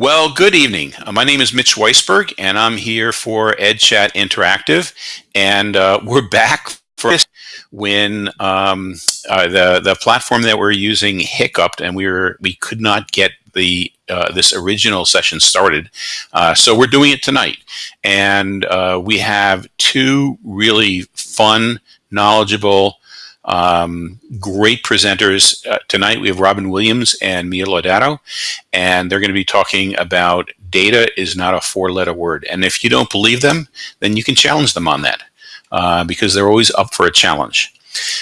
Well, good evening. Uh, my name is Mitch Weisberg, and I'm here for EdChat Interactive, and uh, we're back for this when um, uh, the the platform that we're using hiccuped, and we were we could not get the uh, this original session started. Uh, so we're doing it tonight, and uh, we have two really fun, knowledgeable um, great presenters uh, tonight. We have Robin Williams and Mia Laudato, and they're going to be talking about data is not a four-letter word. And if you don't believe them, then you can challenge them on that uh, because they're always up for a challenge.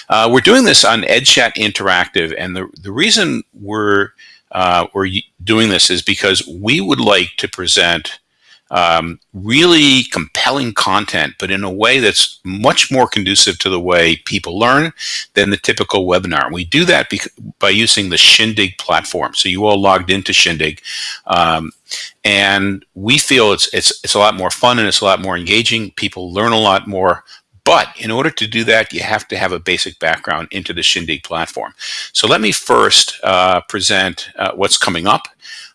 Uh, we're doing this on EdChat Interactive, and the, the reason we're, uh, we're doing this is because we would like to present um, really compelling content, but in a way that's much more conducive to the way people learn than the typical webinar. We do that by using the Shindig platform. So you all logged into Shindig, um, and we feel it's it's it's a lot more fun and it's a lot more engaging. People learn a lot more. But in order to do that, you have to have a basic background into the Shindig platform. So let me first uh, present uh, what's coming up.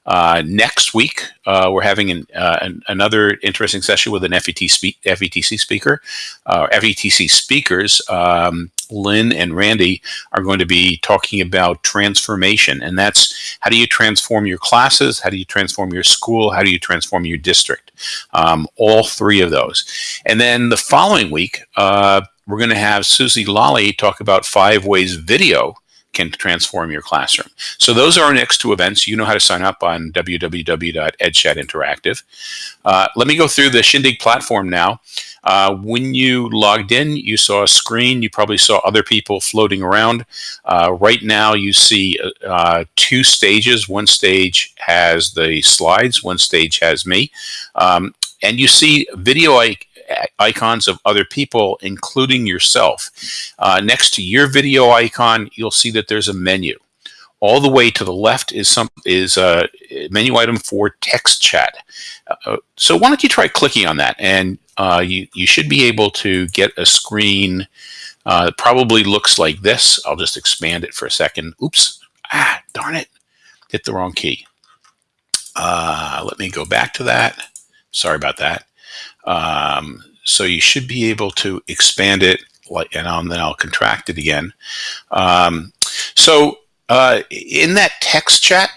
Uh, next week, uh, we're having an, uh, an, another interesting session with an FET FETC speaker. Uh, FETC speakers, um, Lynn and Randy, are going to be talking about transformation. And that's how do you transform your classes? How do you transform your school? How do you transform your district? Um, all three of those. And then the following week, uh, we're going to have Susie Lally talk about five ways video can transform your classroom. So those are our next two events. You know how to sign up on www.edchatinteractive. Uh, let me go through the Shindig platform now. Uh, when you logged in, you saw a screen. You probably saw other people floating around. Uh, right now, you see uh, two stages. One stage has the slides. One stage has me. Um, and you see video icons of other people, including yourself. Uh, next to your video icon, you'll see that there's a menu. All the way to the left is some is a menu item for text chat. Uh, so why don't you try clicking on that, and uh, you you should be able to get a screen. Uh, probably looks like this. I'll just expand it for a second. Oops! Ah, darn it! Hit the wrong key. Uh, let me go back to that. Sorry about that. Um, so you should be able to expand it like, and then I'll contract it again. Um, so uh, in that text chat,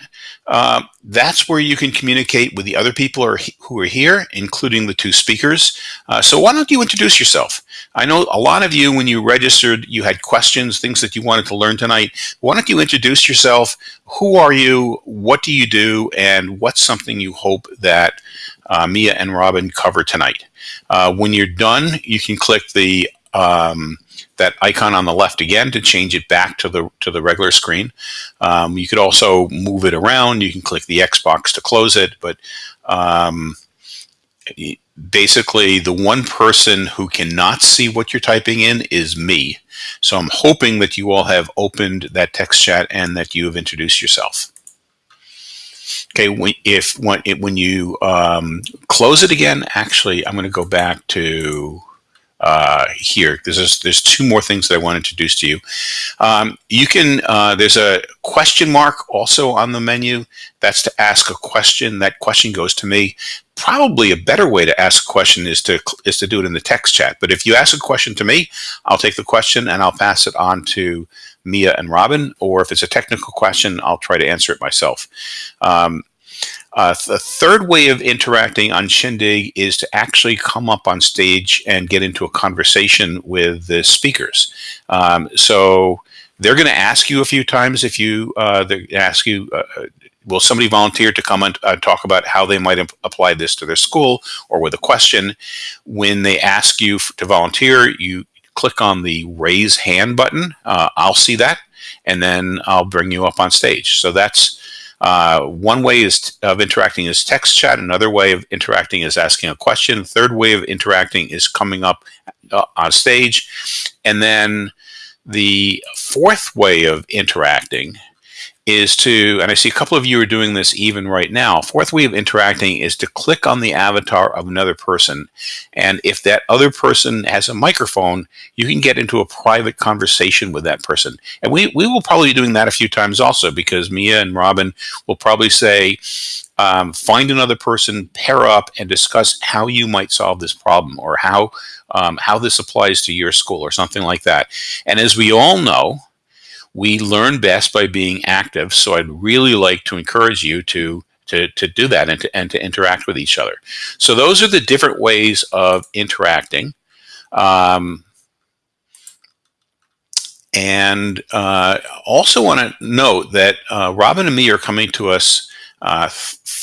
uh, that's where you can communicate with the other people are, who are here, including the two speakers. Uh, so why don't you introduce yourself? I know a lot of you, when you registered, you had questions, things that you wanted to learn tonight. Why don't you introduce yourself? Who are you? What do you do? And what's something you hope that uh, Mia and Robin cover tonight? Uh, when you're done, you can click the um, that icon on the left again to change it back to the to the regular screen. Um, you could also move it around. You can click the Xbox to close it, but um, basically the one person who cannot see what you're typing in is me. So I'm hoping that you all have opened that text chat and that you have introduced yourself. Okay, when, if when, when you um, close it again, actually, I'm going to go back to uh, here. There's there's two more things that I want to introduce to you. Um, you can uh, there's a question mark also on the menu. That's to ask a question. That question goes to me. Probably a better way to ask a question is to is to do it in the text chat. But if you ask a question to me, I'll take the question and I'll pass it on to Mia and Robin. Or if it's a technical question, I'll try to answer it myself. Um, uh, the third way of interacting on Shindig is to actually come up on stage and get into a conversation with the speakers. Um, so they're going to ask you a few times if you uh, they ask you, uh, will somebody volunteer to come and uh, talk about how they might apply this to their school or with a question. When they ask you to volunteer, you click on the raise hand button. Uh, I'll see that and then I'll bring you up on stage. So that's uh, one way is of interacting is text chat. Another way of interacting is asking a question. Third way of interacting is coming up uh, on stage. And then the fourth way of interacting is to, and I see a couple of you are doing this even right now, fourth way of interacting is to click on the avatar of another person. And if that other person has a microphone, you can get into a private conversation with that person. And we, we will probably be doing that a few times also because Mia and Robin will probably say, um, find another person, pair up, and discuss how you might solve this problem or how um, how this applies to your school or something like that. And as we all know, we learn best by being active. So I'd really like to encourage you to to, to do that and to, and to interact with each other. So those are the different ways of interacting. Um, and uh, also want to note that uh, Robin and Mia are coming to us uh,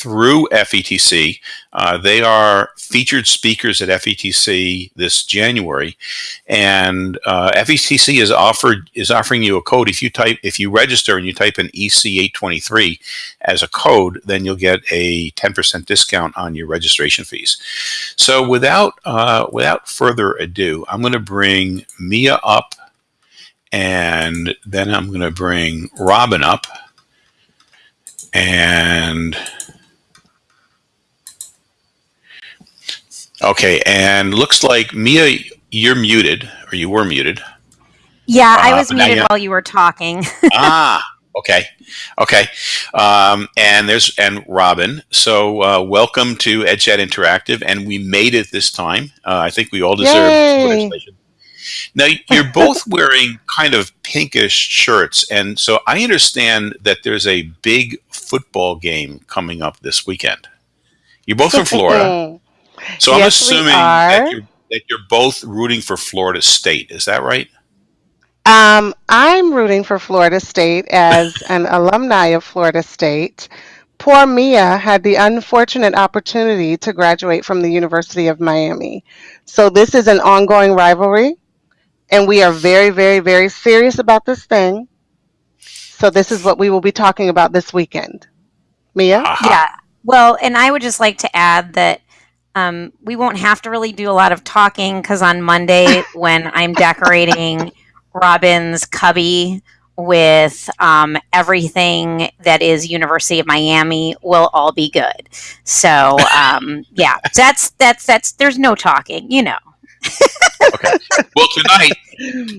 through FETC. Uh, they are featured speakers at FETC this January, and uh, FETC is offered is offering you a code. If you type if you register and you type in EC823 as a code, then you'll get a 10% discount on your registration fees. So without uh, without further ado, I'm going to bring Mia up and then I'm going to bring Robin up. And okay, and looks like Mia, you're muted, or you were muted. Yeah, I uh, was uh, muted while you were talking. ah, okay, okay. Um, and there's and Robin. So uh, welcome to EdChat Interactive, and we made it this time. Uh, I think we all deserve now, you're both wearing kind of pinkish shirts, and so I understand that there's a big football game coming up this weekend. You're both from Florida, so I'm assuming that you're, that you're both rooting for Florida State. Is that right? Um, I'm rooting for Florida State as an alumni of Florida State. Poor Mia had the unfortunate opportunity to graduate from the University of Miami. So this is an ongoing rivalry and we are very, very, very serious about this thing. So this is what we will be talking about this weekend. Mia? Uh-huh. Yeah. Well, and I would just like to add that um, we won't have to really do a lot of talking because on Monday, when I'm decorating Robin's cubby with um, everything that is University of Miami, will all be good. So um, yeah, that's that's that's. There's no talking, you know okay. Well, tonight,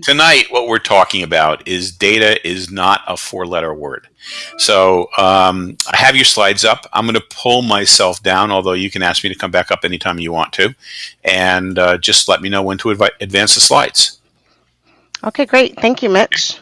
tonight, what we're talking about is data is not a four-letter word. So um, I have your slides up. I'm going to pull myself down, although you can ask me to come back up anytime you want to, and uh, just let me know when to advance the slides. Okay, great. Thank you, Mitch.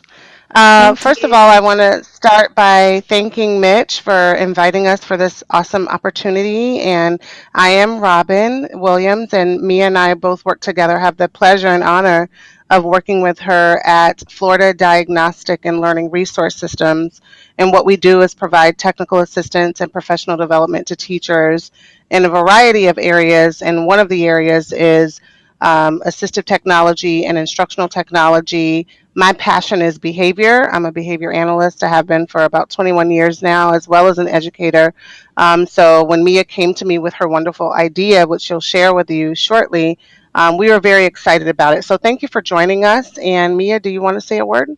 Uh, first of all, I want to start by thanking Mitch for inviting us for this awesome opportunity. And I am Robin Williams, and Mia and I both work together, have the pleasure and honor of working with her at Florida Diagnostic and Learning Resource Systems. And what we do is provide technical assistance and professional development to teachers in a variety of areas. And one of the areas is um, assistive technology and instructional technology. My passion is behavior. I'm a behavior analyst. I have been for about 21 years now, as well as an educator. Um, so when Mia came to me with her wonderful idea, which she'll share with you shortly, um, we were very excited about it. So thank you for joining us. And Mia, do you want to say a word?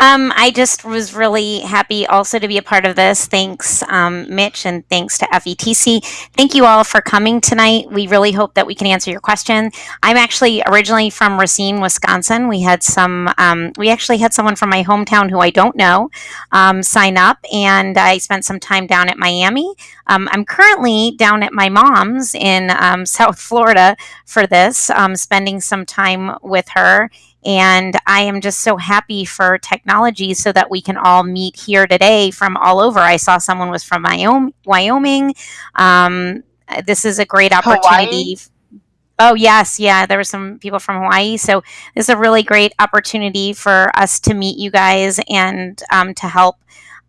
Um, I just was really happy also to be a part of this. Thanks, um, Mitch, and thanks to FETC. Thank you all for coming tonight. We really hope that we can answer your question. I'm actually originally from Racine, Wisconsin. We had some, um, we actually had someone from my hometown who I don't know um, sign up, and I spent some time down at Miami. Um, I'm currently down at my mom's in um, South Florida for this, spending some time with her and I am just so happy for technology so that we can all meet here today from all over. I saw someone was from Wyoming. Um, this is a great opportunity. Hawaii? Oh, yes. Yeah. There were some people from Hawaii. So this is a really great opportunity for us to meet you guys and um, to help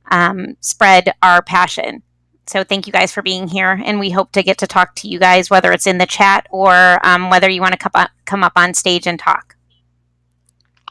um, spread our passion. So thank you guys for being here, and we hope to get to talk to you guys, whether it's in the chat or um, whether you want to come up, come up on stage and talk.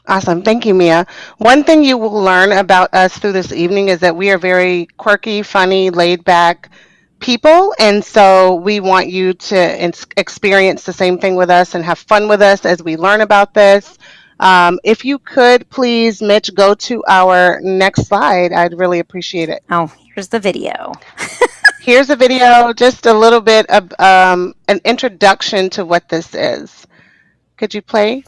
Awesome. Thank you, Mia. One thing you will learn about us through this evening is that we are very quirky, funny, laid back people. And so we want you to experience the same thing with us and have fun with us as we learn about this. Um, if you could please, Mitch, go to our next slide, I'd really appreciate it. Oh, here's the video. here's a video, just a little bit of um, an introduction to what this is. Could you play?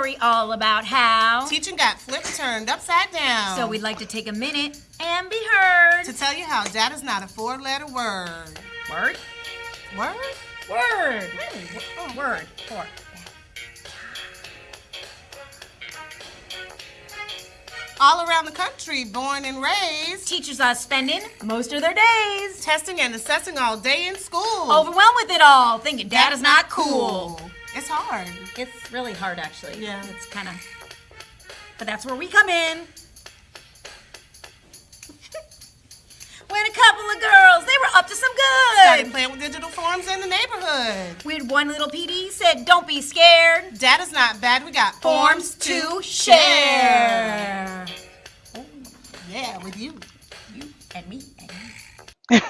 Story all about how teaching got flipped turned upside down. So we'd like to take a minute and be heard. to tell you how data is not a four-letter word. Word? Word? Word. Oh, word. Word. All around the country, born and raised, Teachers are spending most of their days testing and assessing all day in school. overwhelmed with it all, thinking data's not cool. It's hard. It's really hard, actually. Yeah. It's kind of. But that's where we come in. when a couple of girls, they were up to some good. Started good. playing with digital forms in the neighborhood. We had one little PD said, "Don't be scared. Data's not bad. We got Forms to share." Oh, yeah, with you. You and me and you.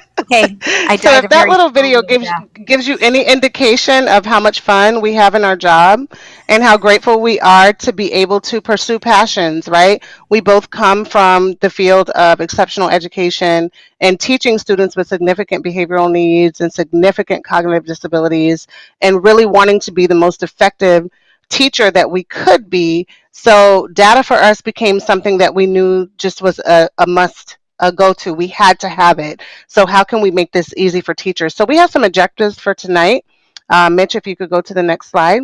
Okay, I so if that little video gives death. gives you any indication of how much fun we have in our job and how grateful we are to be able to pursue passions, right? We both come from the field of exceptional education and teaching students with significant behavioral needs and significant cognitive disabilities and really wanting to be the most effective teacher that we could be. So data for us became something that we knew just was a, a must a go to. We had to have it. So how can we make this easy for teachers? So we have some objectives for tonight. Uh, Mitch, if you could go to the next slide.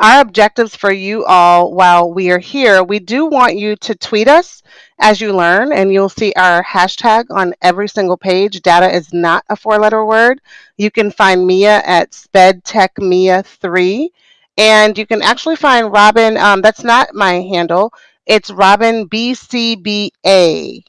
Our objectives for you all while we are here, we do want you to tweet us as you learn, and you'll see our hashtag on every single page. Data is not a four letter word. You can find Mia at SpedTechMia3, and you can actually find Robin, um, that's not my handle, it's Robin BCBA.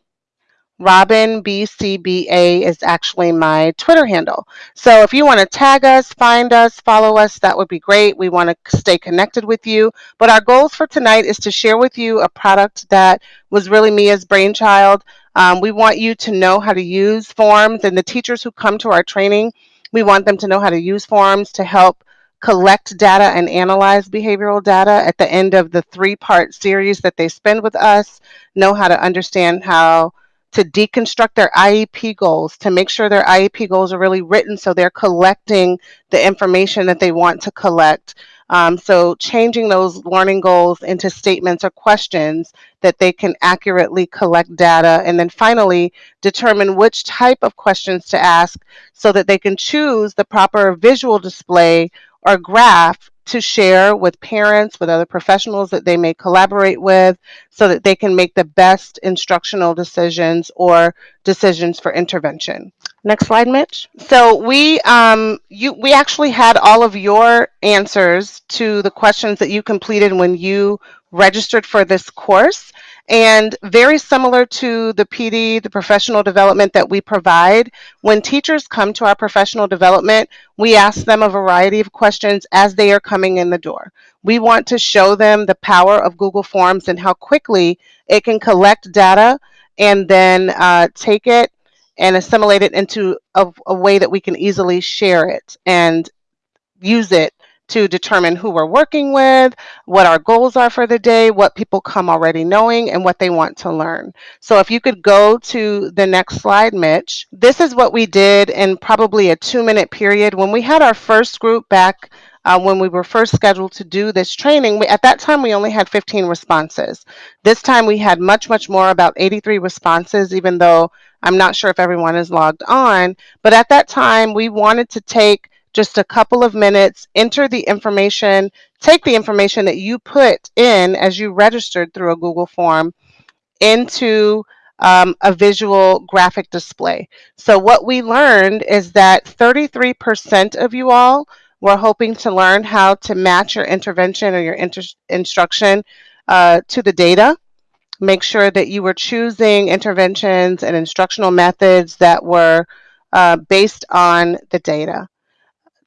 Robin BCBA is actually my Twitter handle. So if you want to tag us, find us, follow us, that would be great. We want to stay connected with you. But our goals for tonight is to share with you a product that was really Mia's brainchild. Um, we want you to know how to use forms, and the teachers who come to our training, we want them to know how to use forms to help collect data and analyze behavioral data at the end of the three part series that they spend with us, know how to understand how to deconstruct their IEP goals to make sure their IEP goals are really written so they're collecting the information that they want to collect. Um, so, changing those learning goals into statements or questions that they can accurately collect data. And then finally, determine which type of questions to ask so that they can choose the proper visual display or graph to share with parents, with other professionals that they may collaborate with, so that they can make the best instructional decisions or decisions for intervention. Next slide, Mitch. So we um, you we actually had all of your answers to the questions that you completed when you registered for this course. And very similar to the PD, the professional development that we provide, when teachers come to our professional development, we ask them a variety of questions as they are coming in the door. We want to show them the power of Google Forms and how quickly it can collect data and then uh, take it and assimilate it into a, a way that we can easily share it and use it to determine who we're working with, what our goals are for the day, what people come already knowing, and what they want to learn. So if you could go to the next slide, Mitch. This is what we did in probably a two minute period. When we had our first group back uh, when we were first scheduled to do this training, we, at that time we only had 15 responses. This time we had much, much more, about 83 responses, even though I'm not sure if everyone is logged on. But at that time, we wanted to take just a couple of minutes, enter the information, take the information that you put in as you registered through a Google form into um, a visual graphic display. So, what we learned is that 33% of you all were hoping to learn how to match your intervention or your inter- instruction uh, to the data. Make sure that you were choosing interventions and instructional methods that were uh, based on the data.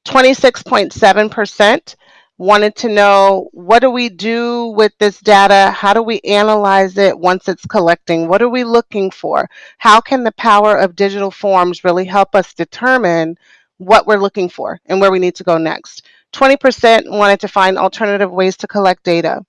26.7% wanted to know what do we do with this data? How do we analyze it once it's collecting? What are we looking for? How can the power of digital forms really help us determine what we're looking for and where we need to go next? 20% wanted to find alternative ways to collect data.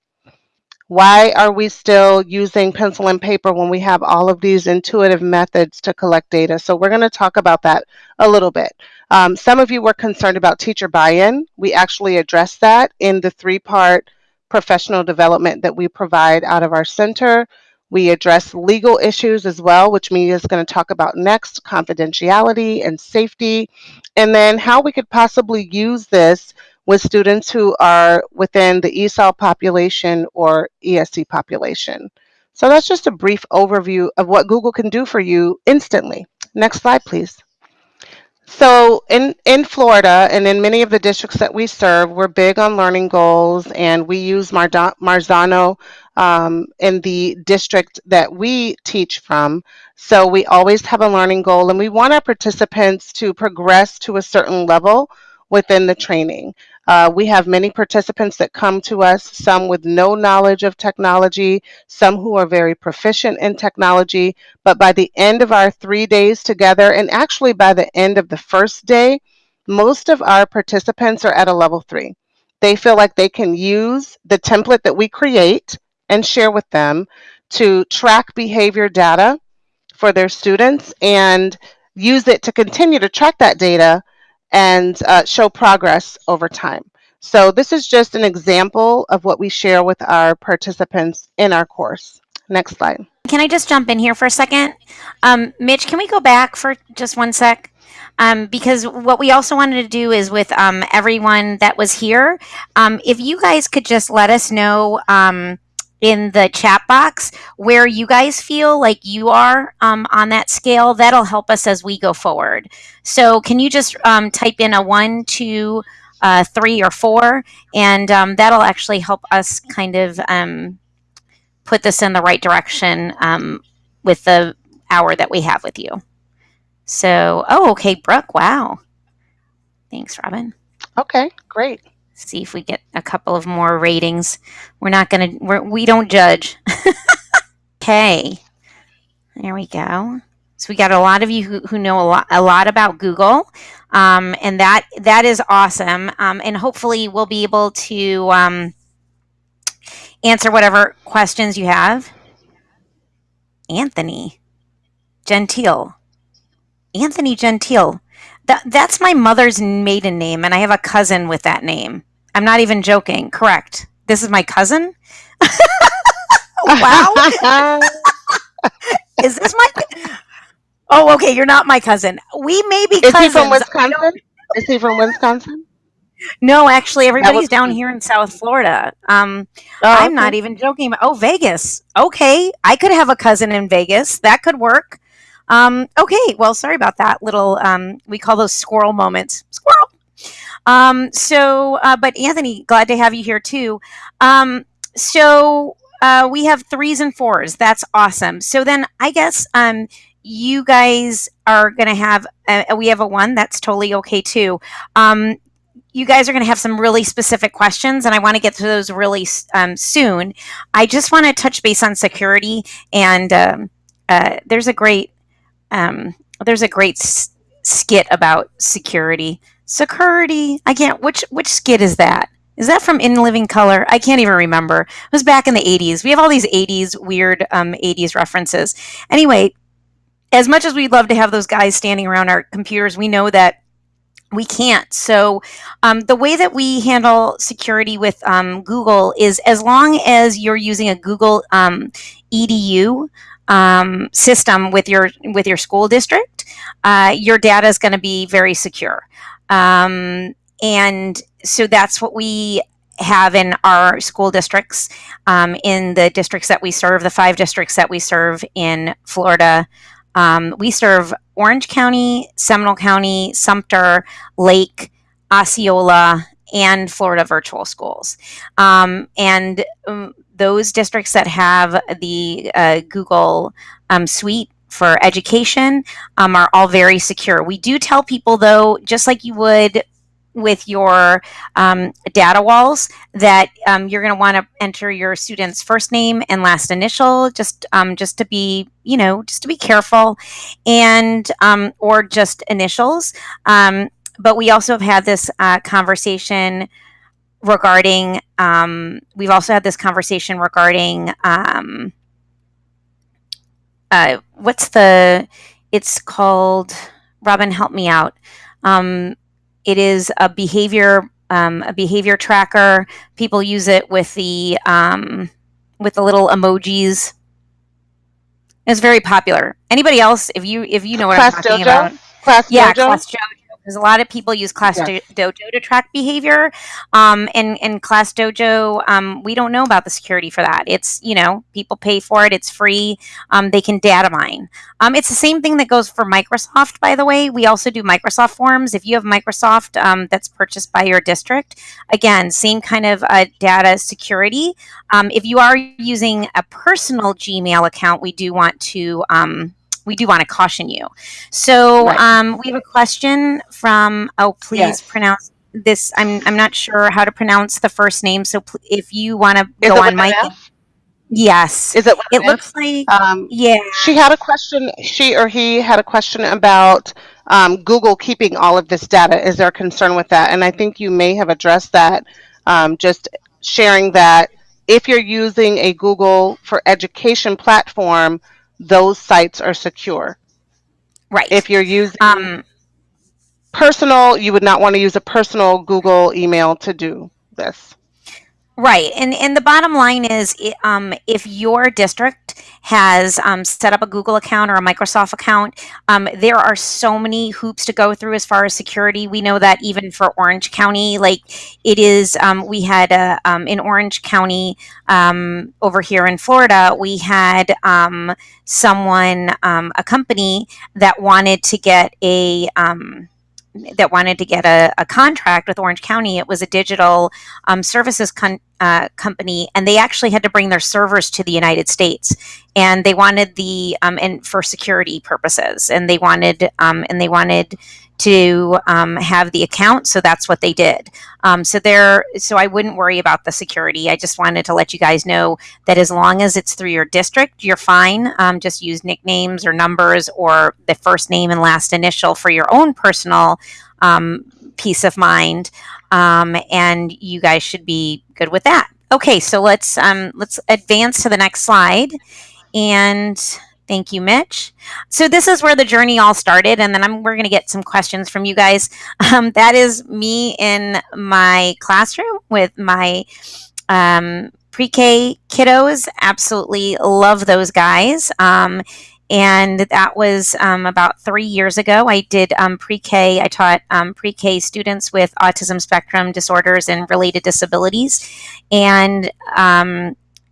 Why are we still using pencil and paper when we have all of these intuitive methods to collect data? So we're going to talk about that a little bit. Um, some of you were concerned about teacher buy-in. We actually addressed that in the three-part professional development that we provide out of our center. We address legal issues as well, which Mia is going to talk about next, confidentiality and safety, and then how we could possibly use this with students who are within the ESOL population or ESE population. So that's just a brief overview of what Google can do for you instantly. Next slide, please. So in, in Florida and in many of the districts that we serve, we're big on learning goals and we use Marzano um, in the district that we teach from. So we always have a learning goal and we want our participants to progress to a certain level within the training. Uh, we have many participants that come to us, some with no knowledge of technology, some who are very proficient in technology. But by the end of our three days together, and actually by the end of the first day, most of our participants are at a level three. They feel like they can use the template that we create and share with them to track behavior data for their students and use it to continue to track that data and uh, show progress over time. So this is just an example of what we share with our participants in our course. Next slide. Can I just jump in here for a second? Um, Mitch, can we go back for just one sec? Um, because what we also wanted to do is with um, everyone that was here, um, if you guys could just let us know um, in the chat box where you guys feel like you are um, on that scale. That'll help us as we go forward. So can you just um, type in a one, two, uh, three, or four, and um, that'll actually help us kind of um, put this in the right direction um, with the hour that we have with you. So, oh, okay, Brooke, wow. Thanks, Robin. Okay, great see if we get a couple of more ratings. We're not going to, we don't judge. okay. There we go. So we got a lot of you who, who know a lot, a lot about Google. Um, and that, that is awesome. Um, and hopefully we'll be able to um, answer whatever questions you have. Anthony Gentile. Anthony Gentile. That, that's my mother's maiden name, and I have a cousin with that name. I'm not even joking. Correct. This is my cousin. wow. is this my? Oh, okay. You're not my cousin. We may be. Is cousins. he from Wisconsin? Is he from Wisconsin? No, actually, everybody's down here in South Florida. Um, oh, I'm okay. not even joking. About, oh, Vegas. Okay, I could have a cousin in Vegas. That could work. Um, okay, well, sorry about that little. Um, we call those squirrel moments. Squirrel. Um, so, uh, but Anthony, glad to have you here too. Um, so uh, we have threes and fours. That's awesome. So then I guess um, you guys are going to have. A, we have a one. That's totally okay too. Um, you guys are going to have some really specific questions, and I want to get to those really um, soon. I just want to touch base on security, and um, uh, there's a great um, there's a great skit about security. Security. I can't. Which which skit is that? Is that from In Living Color? I can't even remember. It was back in the 80s. We have all these 80s weird um, 80s references. Anyway, as much as we'd love to have those guys standing around our computers, we know that we can't. So, um, the way that we handle security with um, Google is as long as you're using a Google um, EDU um, system with your with your school district, uh, your data is going to be very secure. Um, and so that's what we have in our school districts, um, in the districts that we serve, the five districts that we serve in Florida. Um, we serve Orange County, Seminole County, Sumter, Lake, Osceola, and Florida virtual schools. Um, and um, those districts that have the uh, Google um, Suite for education um, are all very secure. We do tell people, though, just like you would with your um, data walls that um, you're going to want to enter your student's first name and last initial just um, just to be you know just to be careful and um, or just initials um, but we also have had this uh, conversation regarding um, we've also had this conversation regarding uh, what's the it's called robin help me out um, it is a behavior um, a behavior tracker people use it with the um, with the little emojis It's very popular. Anybody else? If you if you know what Class I'm talking Dojo? about, Class yeah, Dojo? Class Because a lot of people use Class Yeah. Do- Dojo to track behavior, um, and and Class Dojo, um, we don't know about the security for that. It's you know people pay for it. It's free. Um, they can data mine. Um, it's the same thing that goes for Microsoft, by the way. We also do Microsoft Forms. If you have Microsoft um, that's purchased by your district, again, same kind of uh, data security. Um, if you are using a personal Gmail account, we do want to um, we do want to caution you. So Right. um, we have a question from. Oh, please Yes. pronounce this. I'm I'm not sure how to pronounce the first name. So if you want to go on, Mike. Yes, Is it it looks like. Um, Yeah. she had a question. She or he had a question about um, Google keeping all of this data. Is there a concern with that? And I think you may have addressed that. Um, just sharing that if you're using a Google for Education platform, those sites are secure. Right. If you're using um, personal, you would not want to use a personal Google email to do this. Right, and and the bottom line is, um, if your district has um, set up a Google account or a Microsoft account, um, there are so many hoops to go through as far as security. We know that even for Orange County, like it is, um, we had um, in Orange County um, over here in Florida, we had um, someone, um, a company that wanted to get a um, that wanted to get a, a contract with Orange County. It was a digital um, services con- uh, company, and they actually had to bring their servers to the United States, and they wanted the um, and for security purposes, and they wanted um, and they wanted to um, have the account, so that's what they did. Um, so there, so I wouldn't worry about the security. I just wanted to let you guys know that as long as it's through your district, you're fine. Um, just use nicknames or numbers or the first name and last initial for your own personal um, peace of mind um, and you guys should be good with that. Okay, so let's um, let's advance to the next slide. And thank you, Mitch. So this is where the journey all started, and then I'm, we're going to get some questions from you guys. Um, that is me in my classroom with my um, pre-K kiddos. Absolutely love those guys. Um, and that was um, about three years ago. I did um, pre-K. I taught um, pre-K students with autism spectrum disorders and related disabilities, and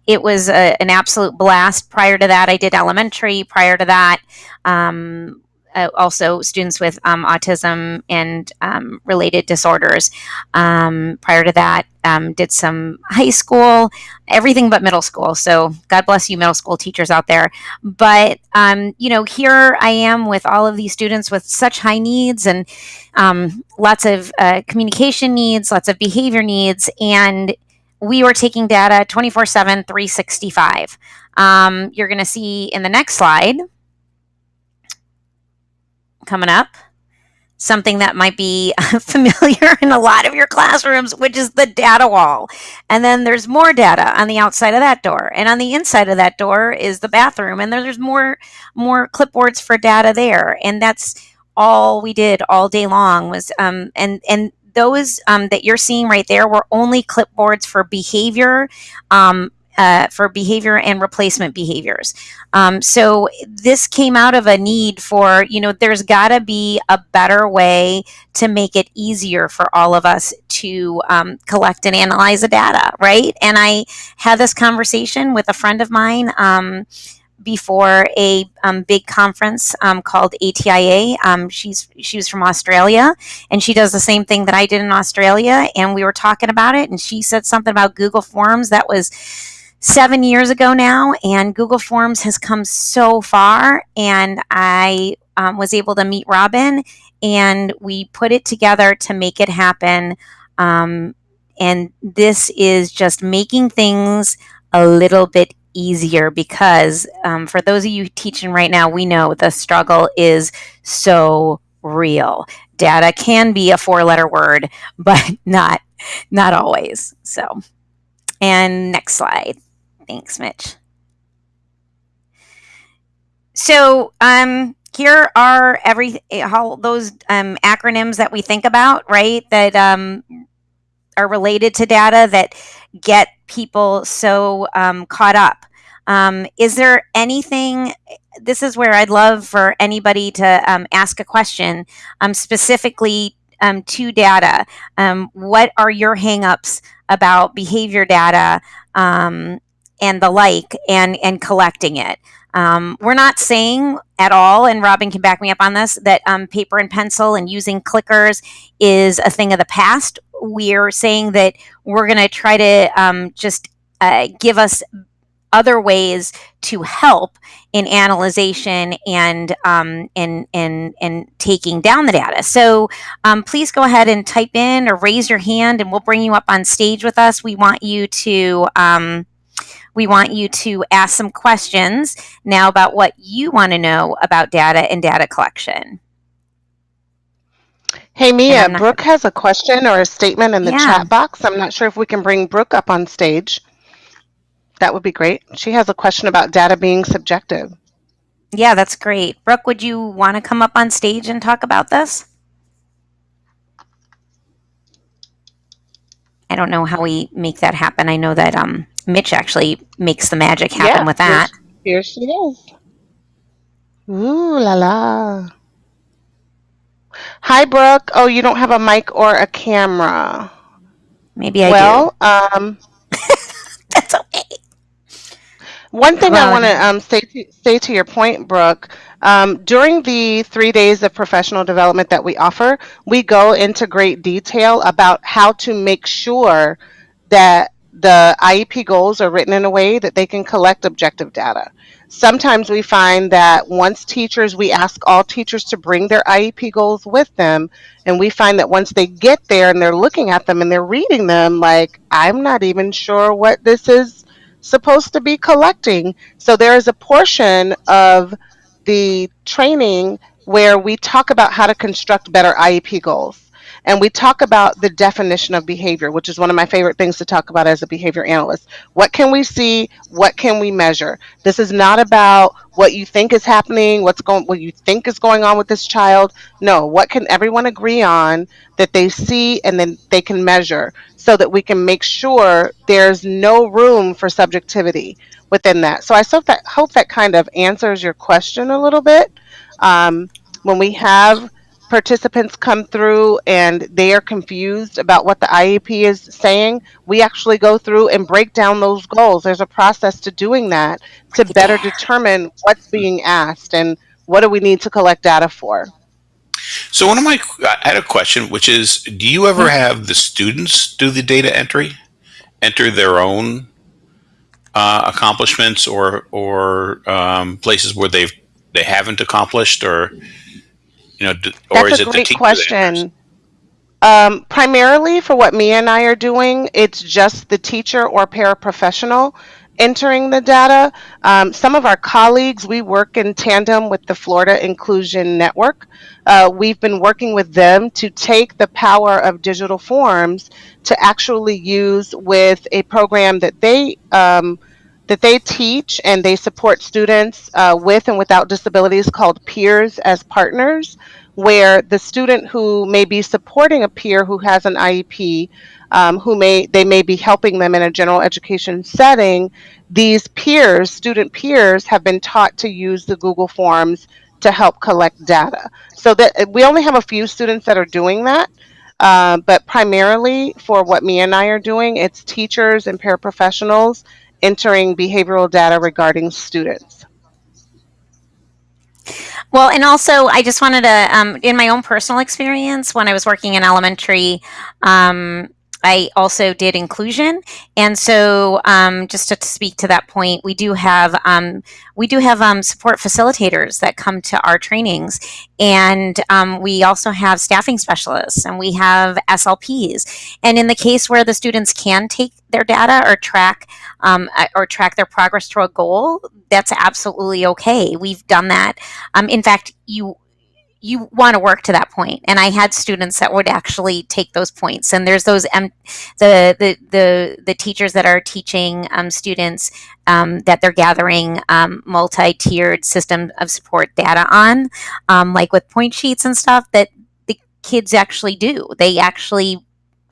it was a, an absolute blast. Prior to that, I did elementary. Prior to that, um, uh, also students with um, autism and um, related disorders. Um, prior to that, um, did some high school, everything but middle school. So God bless you, middle school teachers out there. But um, you know, here I am with all of these students with such high needs and um, lots of uh, communication needs, lots of behavior needs, and we were taking data 24 7 365 um, you're going to see in the next slide coming up something that might be familiar in a lot of your classrooms, which is the data wall. And then there's more data on the outside of that door. And on the inside of that door is the bathroom. And there's more more clipboards for data there. And that's all we did all day long was um and and those um, that you're seeing right there were only clipboards for behavior um, uh, for behavior and replacement behaviors. Um, so this came out of a need for, you know, there's got to be a better way to make it easier for all of us to um, collect and analyze the data, right? And I had this conversation with a friend of mine. Um, before a um, big conference um, called ATIA. Um, she's she was from Australia, and she does the same thing that I did in Australia. And we were talking about it, and she said something about Google Forms that was seven years ago now, and Google Forms has come so far. And I um, was able to meet Robin, and we put it together to make it happen. Um, and this is just making things a little bit easier because um, for those of you teaching right now, we know the struggle is so real. Data can be a four-letter word, but not not always. So, and next slide. Thanks, Mitch. So, um, here are every all those um, acronyms that we think about, right? That um, are related to data that get people so um, caught up. Um, is there anything? This is where I'd love for anybody to um, ask a question um, specifically um, to data. Um, what are your hangups about behavior data and the like, and and collecting it? Um, we're not saying at all, and Robin can back me up on this, that um, paper and pencil and using clickers is a thing of the past. We're saying that we're going to try to um, just uh, give us other ways to help in analyzation and um, and and taking down the data. So um, please go ahead and type in or raise your hand, and we'll bring you up on stage with us. We want you to. Um, we want you to ask some questions now about what you want to know about data and data collection. Hey Mia, not- Brooke has a question or a statement in the Yeah. chat box. I'm not sure if we can bring Brooke up on stage. That would be great. She has a question about data being subjective. Yeah, that's great. Brooke, would you want to come up on stage and talk about this? I don't know how we make that happen. I know that um, Mitch actually makes the magic happen Yeah, with that. Here she is. Ooh la la. Hi Brooke. Oh, you don't have a mic or a camera. Maybe I well, um. That's okay. One thing I want to um, say to, say to your point, Brooke, um, during the three days of professional development that we offer, we go into great detail about how to make sure that the IEP goals are written in a way that they can collect objective data. Sometimes we find that once teachers, we ask all teachers to bring their IEP goals with them, and we find that once they get there and they're looking at them and they're reading them, like, I'm not even sure what this is supposed to be collecting. So there is a portion of the training where we talk about how to construct better IEP goals. And we talk about the definition of behavior, which is one of my favorite things to talk about as a behavior analyst. What can we see? What can we measure? This is not about what you think is happening, what's going what you think is going on with this child. No, what can everyone agree on that they see and then they can measure so that we can make sure there's no room for subjectivity within that. So I hope that hope that kind of answers your question a little bit. Um, when we have participants come through and they are confused about what the IEP is saying, we actually go through and break down those goals. There's a process to doing that to better there. determine what's being asked and what do we need to collect data for. So one of my, I had a question, which is, do you ever have the students do the data entry, enter their own uh, accomplishments or or um, places where they've they haven't accomplished, or you know, or That's is a it the great question. Um, primarily for what Mia and I are doing, it's just the teacher or paraprofessional entering the data. Um, some of our colleagues, we work in tandem with the Florida Inclusion Network. Uh, we've been working with them to take the power of digital forms to actually use with a program that they um, that they teach and they support students uh, with and without disabilities called peers as partners where the student who may be supporting a peer who has an IEP, um, who may they may be helping them in a general education setting, these peers, student peers, have been taught to use the Google Forms to help collect data. So that we only have a few students that are doing that. Uh, but primarily for what Mia and I are doing, it's teachers and paraprofessionals entering behavioral data regarding students. Well, and also, I just wanted to, um, in my own personal experience, when I was working in elementary, um, I also did inclusion, and so um, just to speak to that point, we do have um, we do have um, support facilitators that come to our trainings, and um, we also have staffing specialists, and we have SLPs. And in the case where the students can take their data or track um, uh, or track their progress to a goal, that's absolutely okay. We've done that. Um, in fact, you you want to work to that point. And i had students that would actually take those points. And there's those um, the, the the the teachers that are teaching um, students um, that they're gathering um, multi-tiered system of support data on um, like with point sheets and stuff that the kids actually do. They actually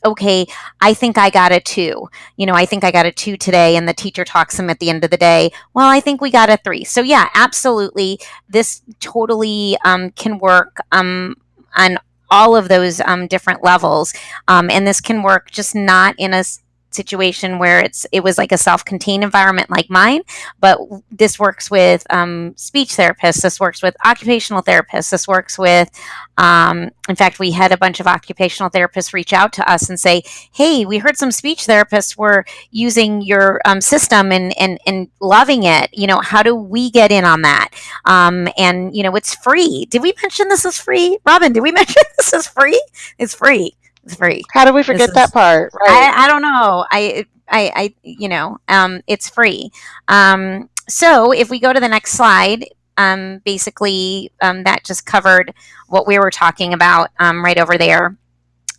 okay, I think I got a two. You know, I think I got a two today, and the teacher talks them at the end of the day. Well, I think we got a three. So, yeah, absolutely. This totally um, can work um, on all of those um, different levels. Um, and this can work just not in a situation where it's it was like a self-contained environment like mine but this works with um, speech therapists this works with occupational therapists this works with um, in fact we had a bunch of occupational therapists reach out to us and say hey we heard some speech therapists were using your um, system and, and and loving it. You know how do we get in on that? Um, and you know it's free. Did we mention this is free? Robin did we mention this is free? It's free it's free. How do we forget is- that part? Right. I, I don't know. I, I, I, you know, um, it's free. Um, so if we go to the next slide, um, basically, um, that just covered what we were talking about um, right over there.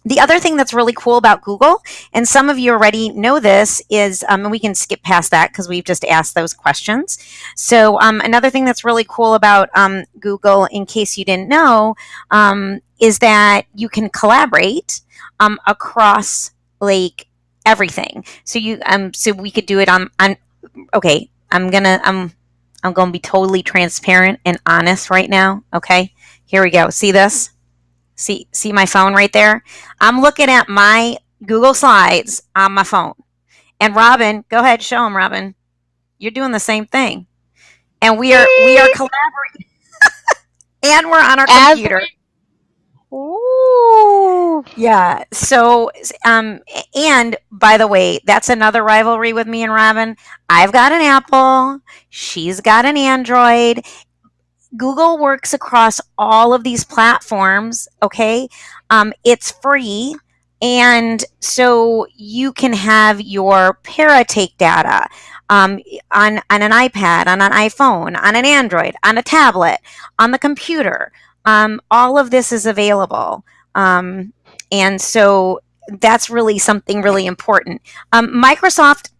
The other thing that's really cool about Google, and some of you already know this, is, um, and we can skip past that because we've just asked those questions. So um, another thing that's really cool about um, Google, in case you didn't know, um, is that you can collaborate um, across like everything. So you um so we could do it on on okay, I'm gonna I'm I'm gonna be totally transparent and honest right now. Okay. Here we go. See this? See see my phone right there? I'm looking at my Google Slides on my phone. And Robin, go ahead, show them, Robin. You're doing the same thing. And we are we are collaborating. and we're on our As- computer. Yeah. So, um, and by the way, that's another rivalry with me and Robin. I've got an Apple. She's got an Android. Google works across all of these platforms. Okay. Um, it's free. And so you can have your para take data um, on, on an iPad, on an iPhone, on an Android, on a tablet, on the computer. Um, all of this is available. Um, and so that's really something really important. Um, Microsoft,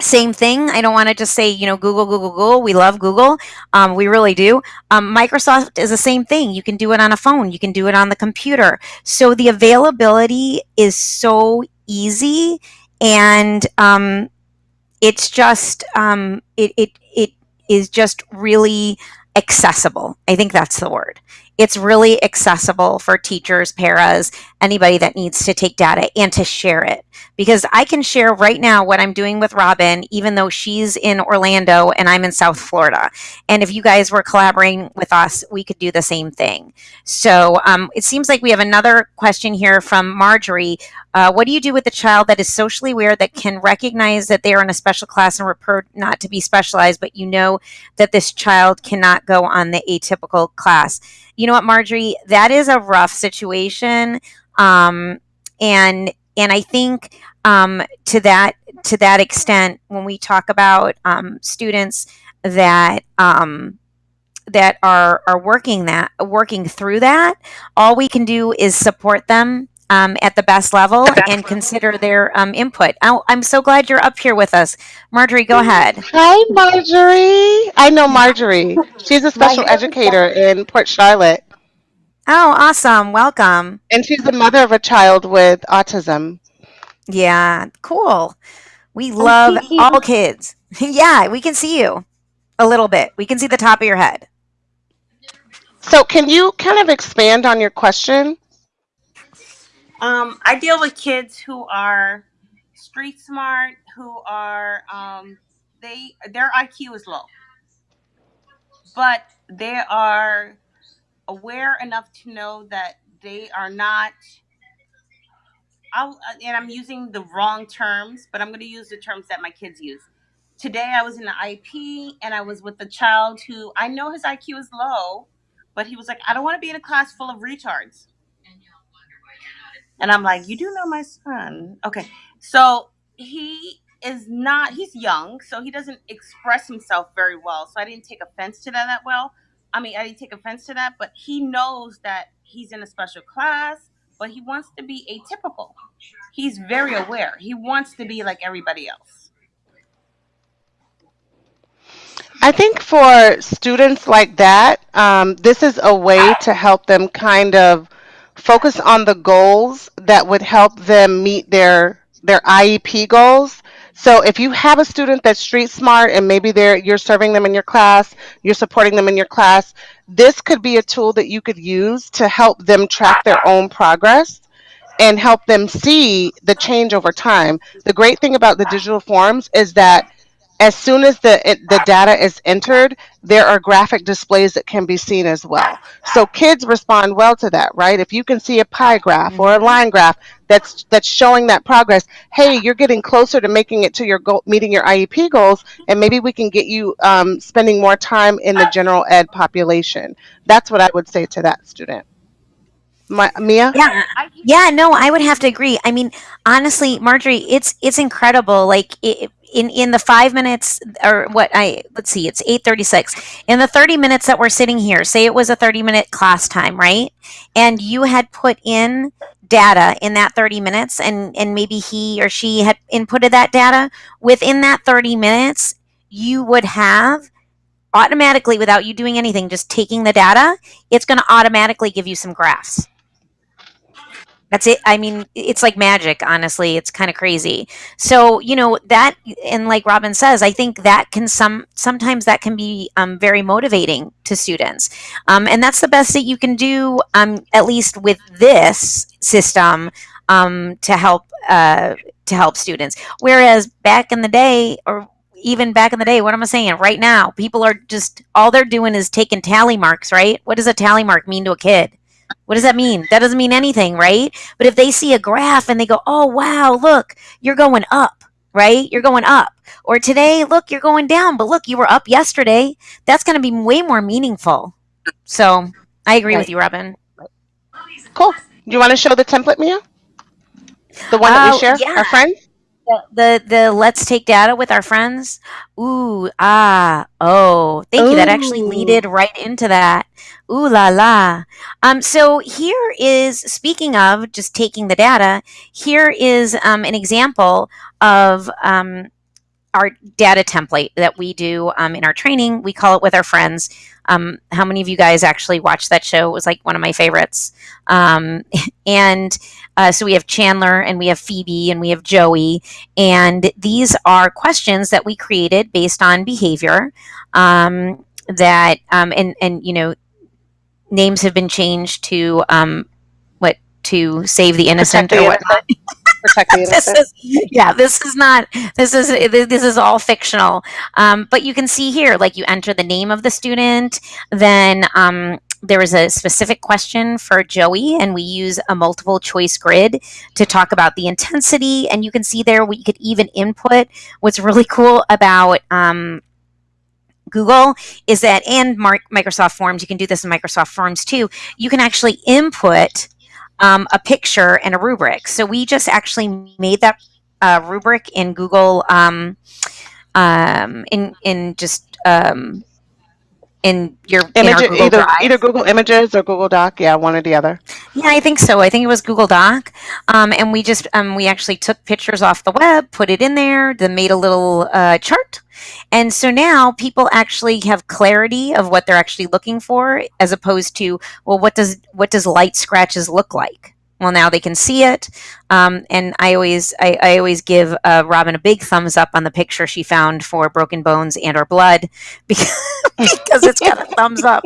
same thing. I don't want to just say, you know, Google, Google, Google. We love Google. Um, we really do. Um, Microsoft is the same thing. You can do it on a phone, you can do it on the computer. So the availability is so easy. And um, it's just, um, it, it, it is just really accessible. I think that's the word. It's really accessible for teachers, paras, anybody that needs to take data and to share it. Because I can share right now what I'm doing with Robin, even though she's in Orlando and I'm in South Florida. And if you guys were collaborating with us, we could do the same thing. So um, it seems like we have another question here from Marjorie. Uh, what do you do with a child that is socially aware that can recognize that they are in a special class and report not to be specialized, but you know that this child cannot go on the atypical class? You know what, Marjorie? That is a rough situation. Um, and and I think um, to that to that extent, when we talk about um, students that um, that are are working that working through that, all we can do is support them um, at the best level and consider their um, input. Oh, I'm so glad you're up here with us, Marjorie. Go ahead. Hi, Marjorie. I know Marjorie. She's a special educator in Port Charlotte, Oh, awesome! Welcome. and she's the mother of a child with autism. Yeah, cool. We love all kids. yeah, we can see you a little bit. We can see the top of your head. So, can you kind of expand on your question? Um, I deal with kids who are street smart, who are um, they their IQ is low, but they are aware enough to know that they are not. I'll, and I'm using the wrong terms, but I'm going to use the terms that my kids use. Today, I was in the IP and I was with a child who I know his IQ is low, but he was like, I don't want to be in a class full of retards. And I'm like, you do know my son. Okay. So he is not, he's young, so he doesn't express himself very well. So I didn't take offense to that that well. I mean, I didn't take offense to that, but he knows that he's in a special class, but he wants to be atypical. He's very aware. He wants to be like everybody else. I think for students like that, um, this is a way to help them kind of focus on the goals that would help them meet their their IEP goals. So if you have a student that's street smart and maybe they're you're serving them in your class, you're supporting them in your class, this could be a tool that you could use to help them track their own progress and help them see the change over time. The great thing about the digital forms is that as soon as the the data is entered, there are graphic displays that can be seen as well. So kids respond well to that, right? If you can see a pie graph or a mm-hmm. line graph that's that's showing that progress, hey, you're getting closer to making it to your goal, meeting your IEP goals, and maybe we can get you um, spending more time in the general ed population. That's what I would say to that student. My, Mia? Yeah, yeah, no, I would have to agree. I mean, honestly, Marjorie, it's it's incredible. Like it, in in the five minutes or what I let's see, it's eight thirty six. In the thirty minutes that we're sitting here, say it was a thirty minute class time, right? And you had put in data in that 30 minutes and and maybe he or she had inputted that data within that 30 minutes you would have automatically without you doing anything just taking the data it's going to automatically give you some graphs that's it. I mean, it's like magic, honestly. It's kind of crazy. So, you know, that and like Robin says, I think that can some sometimes that can be um, very motivating to students. Um, and that's the best that you can do, um, at least with this system, um, to help uh, to help students. Whereas back in the day, or even back in the day, what am I saying? Right now, people are just all they're doing is taking tally marks, right? What does a tally mark mean to a kid? What does that mean? That doesn't mean anything, right? But if they see a graph and they go, oh, wow, look, you're going up, right? You're going up. Or today, look, you're going down, but look, you were up yesterday. That's going to be way more meaningful. So I agree with you, Robin. Cool. Do you want to show the template, Mia? The one that we Oh, share? yeah. Our friends? The, the let's take data with our friends. Ooh, ah, oh, thank you. That actually Ooh. leaded right into that. Ooh la la. Um, so here is speaking of just taking the data. Here is um, an example of um, our data template that we do um, in our training. We call it with our friends. Um, how many of you guys actually watched that show? It was like one of my favorites. Um, and uh, so we have Chandler and we have Phoebe and we have Joey. And these are questions that we created based on behavior um, that, um, and, and, you know, names have been changed to, um, what, to save the innocent Protect or what? innocent. Protect the this is yeah this is not this is this is all fictional um, but you can see here like you enter the name of the student then um, there is a specific question for joey and we use a multiple choice grid to talk about the intensity and you can see there we could even input what's really cool about um, Google is that, and Mark, Microsoft Forms, you can do this in Microsoft Forms too. You can actually input um, a picture and a rubric. So we just actually made that uh, rubric in Google, um, um, in in just um, in your in Image, Google either Drive. either Google Images or Google Doc. Yeah, one or the other. Yeah, I think so. I think it was Google Doc, um, and we just um, we actually took pictures off the web, put it in there, then made a little uh, chart, and so now people actually have clarity of what they're actually looking for, as opposed to well, what does what does light scratches look like? Well, now they can see it, um, and I always I, I always give uh, Robin a big thumbs up on the picture she found for broken bones and or blood because because it's got a thumbs up.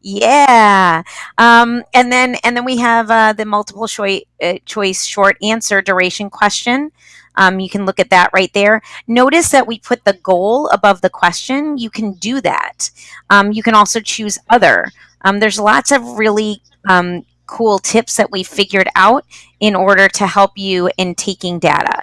Yeah. Um, and then and then we have uh, the multiple choice uh, choice short answer duration question. Um, you can look at that right there. Notice that we put the goal above the question. You can do that. Um, you can also choose other. Um, there's lots of really um, cool tips that we figured out in order to help you in taking data.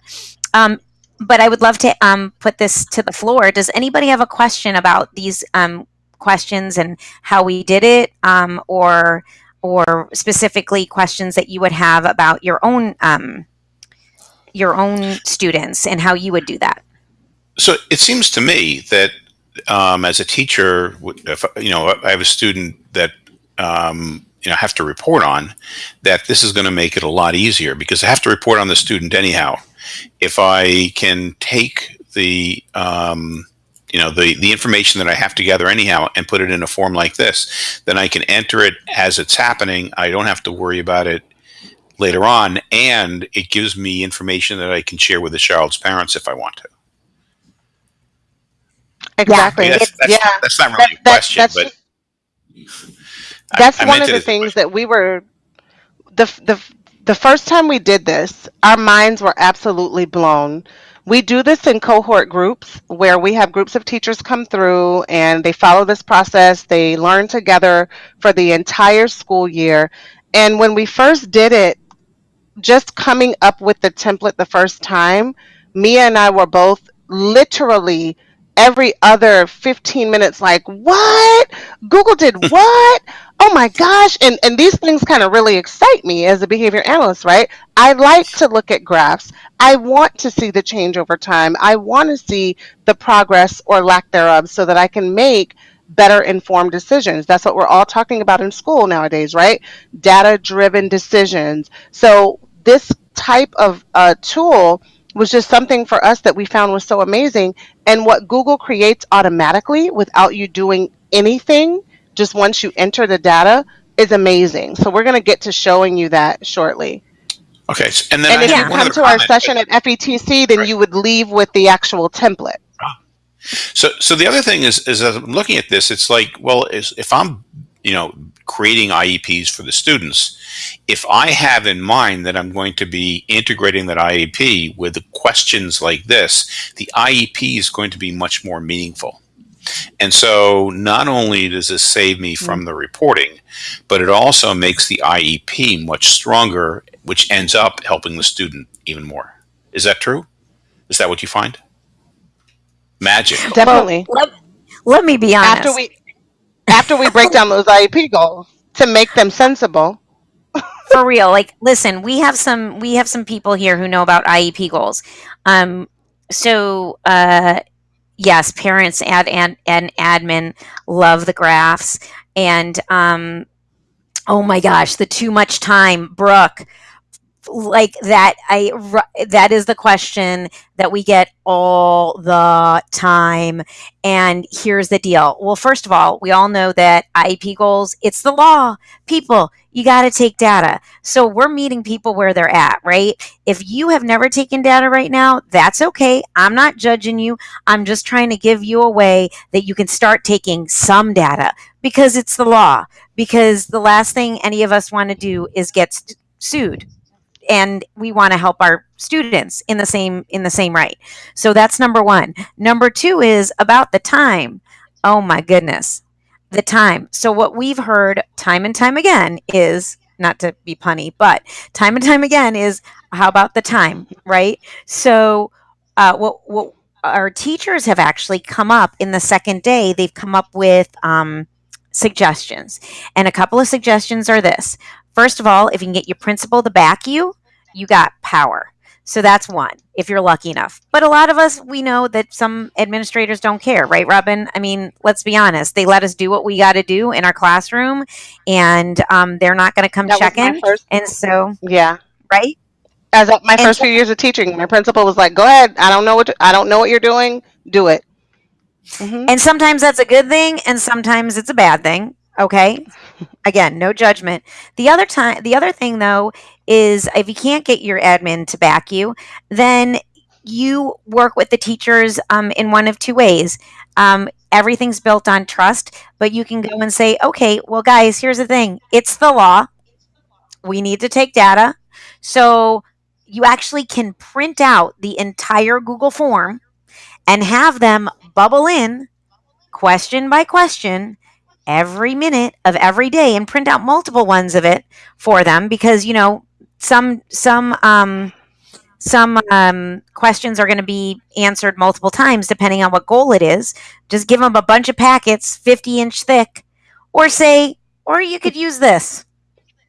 Um, but I would love to um, put this to the floor. Does anybody have a question about these um, questions and how we did it, um, or or specifically questions that you would have about your own um, your own students and how you would do that? So it seems to me that um, as a teacher, if you know I have a student that um, you know have to report on, that this is going to make it a lot easier because I have to report on the student anyhow. If I can take the um, you know the the information that I have to gather anyhow and put it in a form like this, then I can enter it as it's happening. I don't have to worry about it later on, and it gives me information that I can share with the child's parents if I want to. Exactly. I mean, that's, that's, yeah. that's not really That- a question, that's but That's I one of the things that we were the the the first time we did this, our minds were absolutely blown. We do this in cohort groups where we have groups of teachers come through and they follow this process. They learn together for the entire school year. And when we first did it, just coming up with the template the first time, Mia and I were both literally every other 15 minutes like, "What? Google did what? Oh my gosh." And and these things kind of really excite me as a behavior analyst, right? I like to look at graphs. I want to see the change over time. I want to see the progress or lack thereof so that I can make better informed decisions. That's what we're all talking about in school nowadays, right? Data driven decisions. So this type of uh, tool was just something for us that we found was so amazing. And what Google creates automatically without you doing anything, just once you enter the data, is amazing. So we're going to get to showing you that shortly. Okay, and then And if you come to our session at FETC, then you would leave with the actual template. Ah. So, so the other thing is, is as I'm looking at this, it's like, well, is, if I'm, you know, creating IEPs for the students, if I have in mind that I'm going to be integrating that IEP with questions like this, the IEP is going to be much more meaningful. And so, not only does this save me from the reporting, but it also makes the IEP much stronger, which ends up helping the student even more. Is that true? Is that what you find? Magic. Definitely. Let, let me be honest. after we after we break down those IEP goals to make them sensible. for real like listen we have some we have some people here who know about iep goals um so uh yes parents ad and, and admin love the graphs. And um oh my gosh the too much time brooke like that i that is the question that we get all the time and here's the deal. Well first of all we all know that iep goals it's the law. People you got to take data. So we're meeting people where they're at right? If you have never taken data right now that's okay. I'm not judging you. I'm just trying to give you a way that you can start taking some data because it's the law. Because the last thing any of us want to do is get sued and we want to help our students in the same in the same right. So that's number one. Number two is about the time. Oh my goodness. The time. So what we've heard time and time again is not to be punny but time and time again is how about the time right? So uh, what what our teachers have actually come up in the second day they've come up with um, suggestions. And a couple of suggestions are this first of all if you can get your principal to back you you got power so that's one if you're lucky enough but a lot of us we know that some administrators don't care right robin i mean let's be honest they let us do what we got to do in our classroom and um, they're not going to come That check in first and so yeah. right As of my And first few years of teaching, my principal was like, "Go ahead. I don't know what I don't know what you're doing. Do it." hmm And sometimes that's a good thing and sometimes it's a bad thing. Okay? Again, no judgment. The other time the other thing though is if you can't get your admin to back you, then you work with the teachers um, in one of two ways. Um, everything's built on trust, but you can go and say, okay, well, guys, here's the thing it's the law. We need to take data. So you actually can print out the entire Google form and have them bubble in question by question every minute of every day and print out multiple ones of it for them because you know some some um some um, questions are going to be answered multiple times depending on what goal it is just give them a bunch of packets 50 inch thick or say or you could use this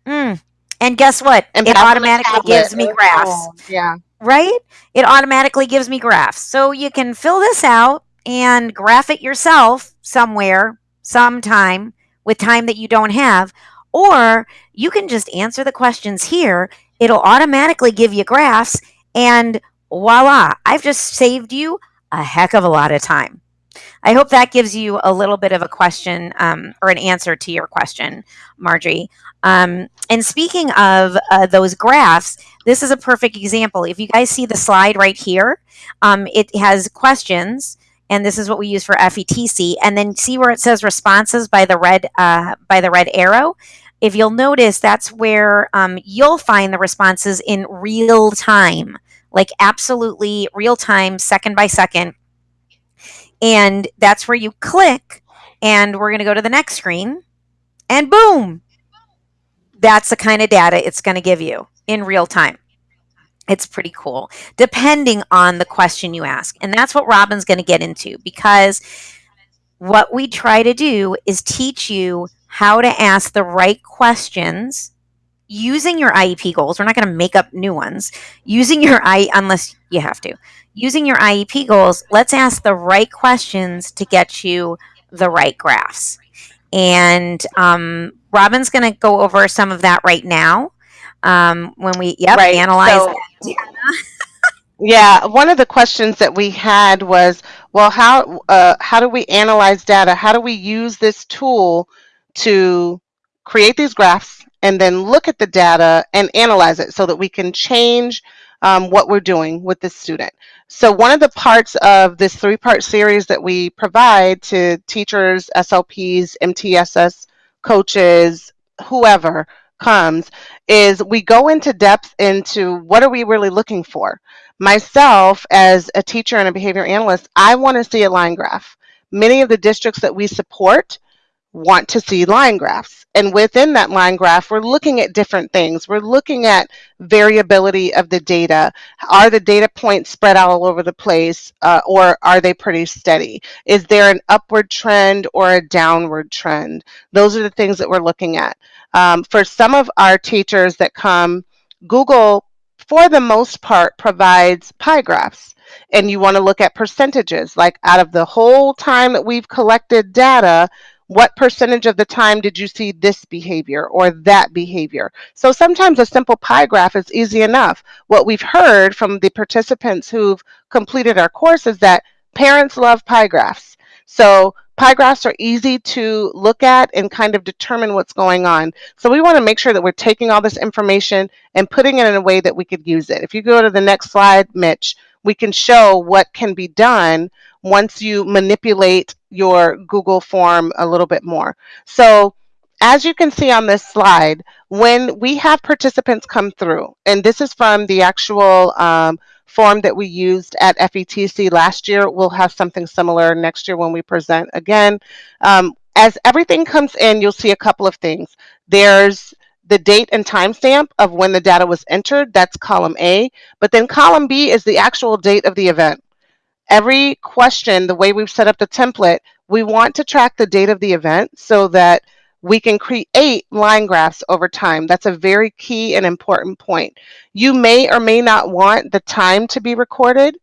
mm. and guess what And it pass them a automatically gives me graphs phone. Yeah. right? It automatically gives me graphs. So you can fill this out and graph it yourself somewhere, sometime, with time that you don't have. Or you can just answer the questions here. It'll automatically give you graphs, and voila, I've just saved you a heck of a lot of time. I hope that gives you a little bit of a question um, or an answer to your question, Marjorie. Um, and speaking of uh, those graphs, this is a perfect example. If you guys see the slide right here, um, it has questions, and this is what we use for FETC. And then see where it says responses by the red uh, by the red arrow. If you'll notice, that's where um, you'll find the responses in real time, like absolutely real time, second by second and that's where you click, and we're going to go to the next screen, and boom, that's the kind of data it's going to give you in real time. It's pretty cool, depending on the question you ask. And that's what Robin's going to get into because what we try to do is teach you how to ask the right questions using your IEP goals. We're not going to make up new ones. Using your I unless you have to using your IEP goals, let's ask the right questions to get you the right graphs. And um, Robin's going to go over some of that right now. Um, when we yep, right. analyze so, yeah, one of the questions that we had was, well, how uh, how do we analyze data? How do we use this tool to create these graphs and then look at the data and analyze it so that we can change um, what we're doing with the student. So one of the parts of this three-part series that we provide to teachers, SLPs, MTSS coaches, whoever comes, is we go into depth into what are we really looking for. Myself, as a teacher and a behavior analyst, I want to see a line graph. Many of the districts that we support want to see line graphs. And within that line graph, we're looking at different things. We're looking at variability of the data. Are the data points spread out all over the place uh, or are they pretty steady? Is there an upward trend or a downward trend? Those are the things that we're looking at. Um, for some of our teachers that come, Google, for the most part, provides pie graphs and you want to look at percentages like out of the whole time that we've collected data what percentage of the time did you see this behavior or that behavior? So sometimes a simple pie graph is easy enough. What we've heard from the participants who've completed our course is that parents love pie graphs. So pie graphs are easy to look at and kind of determine what's going on. So we want to make sure that we're taking all this information and putting it in a way that we could use it. If you go to the next slide, Mitch, we can show what can be done once you manipulate your Google form a little bit more. So as you can see on this slide, when we have participants come through, and this is from the actual um, form that we used at FETC last year, we'll have something similar next year when we present again. Um, as everything comes in, you'll see a couple of things. There's the date and timestamp of when the data was entered, that's column A, but then column B is the actual date of the event every question, the way we've set up the template, we want to track the date of the event so that we can create line graphs over time. That's a very key and important point. You may or may not want the time to be recorded.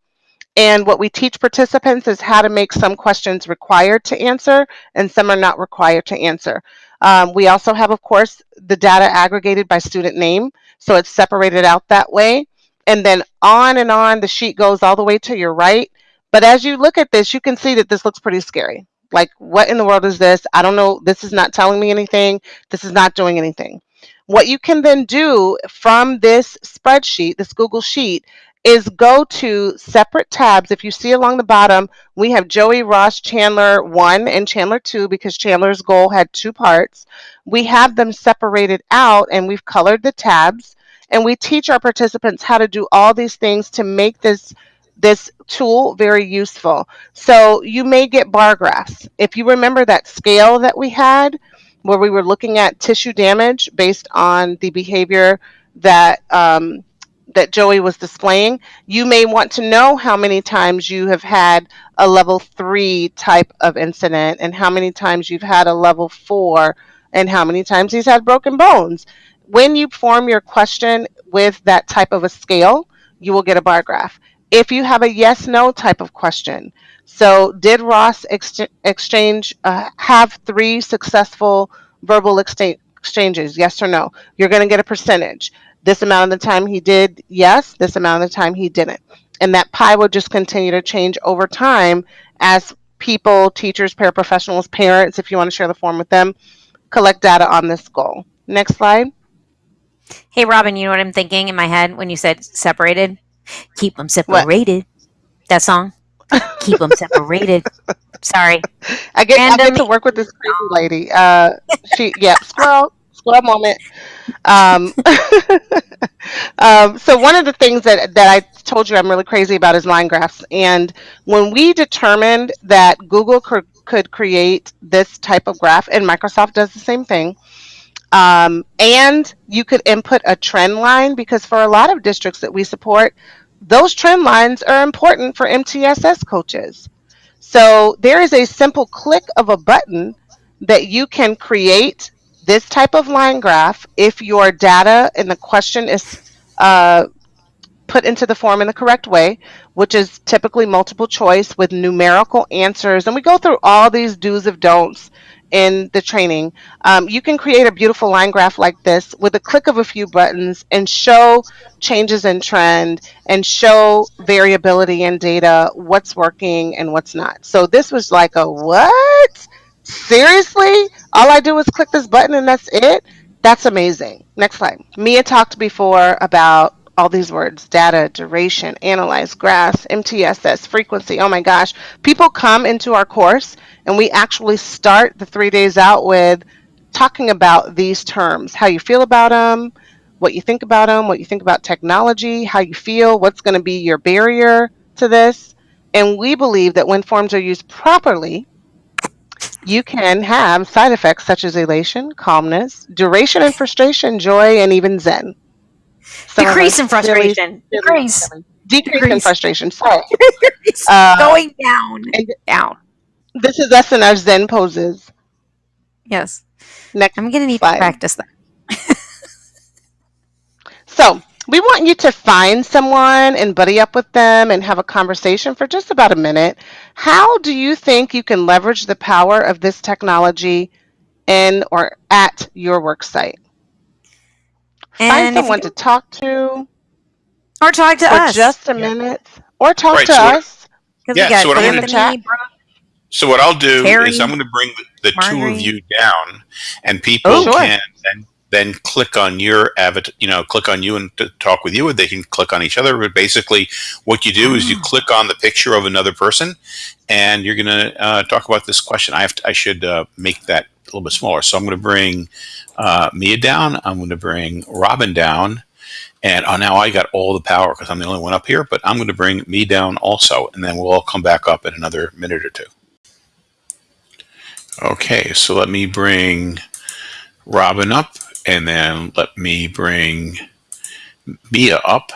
And what we teach participants is how to make some questions required to answer and some are not required to answer. Um, we also have, of course, the data aggregated by student name. So it's separated out that way. And then on and on, the sheet goes all the way to your right. But as you look at this, you can see that this looks pretty scary. Like, what in the world is this? I don't know. This is not telling me anything. This is not doing anything. What you can then do from this spreadsheet, this Google Sheet, is go to separate tabs. If you see along the bottom, we have Joey, Ross, Chandler 1 and Chandler 2 because Chandler's goal had two parts. We have them separated out and we've colored the tabs and we teach our participants how to do all these things to make this this tool very useful. So you may get bar graphs. If you remember that scale that we had where we were looking at tissue damage based on the behavior that um, that Joey was displaying, you may want to know how many times you have had a level three type of incident and how many times you've had a level four and how many times he's had broken bones. When you form your question with that type of a scale, you will get a bar graph if you have a yes no type of question. So, did Ross ex- exchange uh, have three successful verbal exchanges? Yes or no? You're going to get a percentage. This amount of the time he did yes, this amount of the time he didn't. And that pie will just continue to change over time as people, teachers, paraprofessionals, parents, if you want to share the form with them, collect data on this goal. Next slide. Hey, Robin, you know what I'm thinking in my head when you said separated? Keep them separated. That song. Keep them separated. Sorry. I get, I get to work with this crazy lady. Uh, she, yeah, squirrel, squirrel moment. Um, um, so one of the things that that I told you I'm really crazy about is line graphs. And when we determined that Google could, could create this type of graph, and Microsoft does the same thing, um, and you could input a trend line because for a lot of districts that we support, those trend lines are important for MTSS coaches. So there is a simple click of a button that you can create this type of line graph if your data and the question is uh, put into the form in the correct way, which is typically multiple choice with numerical answers. And we go through all these do's of don'ts in the training. Um, you can create a beautiful line graph like this with a click of a few buttons and show changes in trend and show variability in data, what's working and what's not. So this was like a what? Seriously? All I do is click this button and that's it? That's amazing. Next slide. Mia talked before about all these words data, duration, analyze, graphs, MTSS, frequency. Oh my gosh. People come into our course and we actually start the three days out with talking about these terms how you feel about them, what you think about them, what you think about technology, how you feel, what's going to be your barrier to this. And we believe that when forms are used properly, you can have side effects such as elation, calmness, duration and frustration, joy, and even zen. Some Decrease in frustration. really- Decrease. Decrease in frustration. Sorry. It's Uh, going down. and- Down. This is us in our zen poses. Yes. Next I'm going to need slide. to practice that. So we want you to find someone and buddy up with them and have a conversation for just about a minute. How do you think you can leverage the power of this technology in or at your work site? Find And if someone you- to talk to or talk to for us. just a minute or talk Right, to so us. Because Yeah, we got so what I'm gonna do- Brooke, So what I'll do Carrie, is I'm going to bring the, the two of you down, and people Oh, sure. can then then click on your avatar. You know, click on you and to talk with you, or they can click on each other. But basically, what you do is you Ah. click on the picture of another person, and you're going to uh, talk about this question. I have to, I should uh, make that a little bit smaller. So I'm going to bring uh, Mia down. I'm going to bring Robin down. And oh, now I got all the power because I'm the only one up here. But I'm going to bring me down also, and then we'll all come back up in another minute or two. Okay, so let me bring Robin up, and then let me bring Mia up.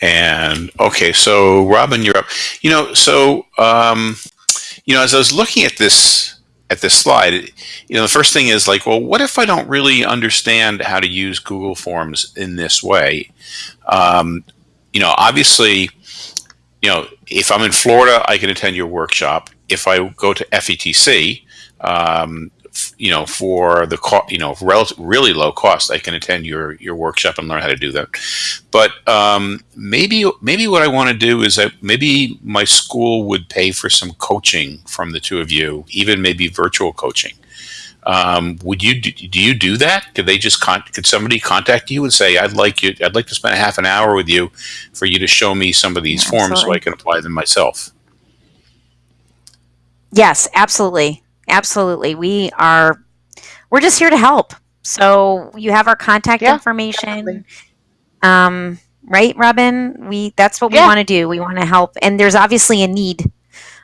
And okay, so Robin, you're up. You know, so um, you know, as I was looking at this at this slide, you know, the first thing is like, well, what if I don't really understand how to use Google Forms in this way? Um, you know, obviously, you know, if I'm in Florida, I can attend your workshop. If I go to FETC, um, you know, for the co- you know, really low cost, I can attend your your workshop and learn how to do that. But um, maybe maybe what I want to do is that maybe my school would pay for some coaching from the two of you, even maybe virtual coaching. Um, would you do, do you do that? Could they just con- could somebody contact you and say, "I'd like you, I'd like to spend a half an hour with you for you to show me some of these Yeah, forms so. I can apply them myself." Yes, absolutely. Absolutely. We are we're just here to help. So you have our contact Yeah, information. Um, right, Robin? We that's what we Yeah. want to do. We want to help. And there's obviously a need.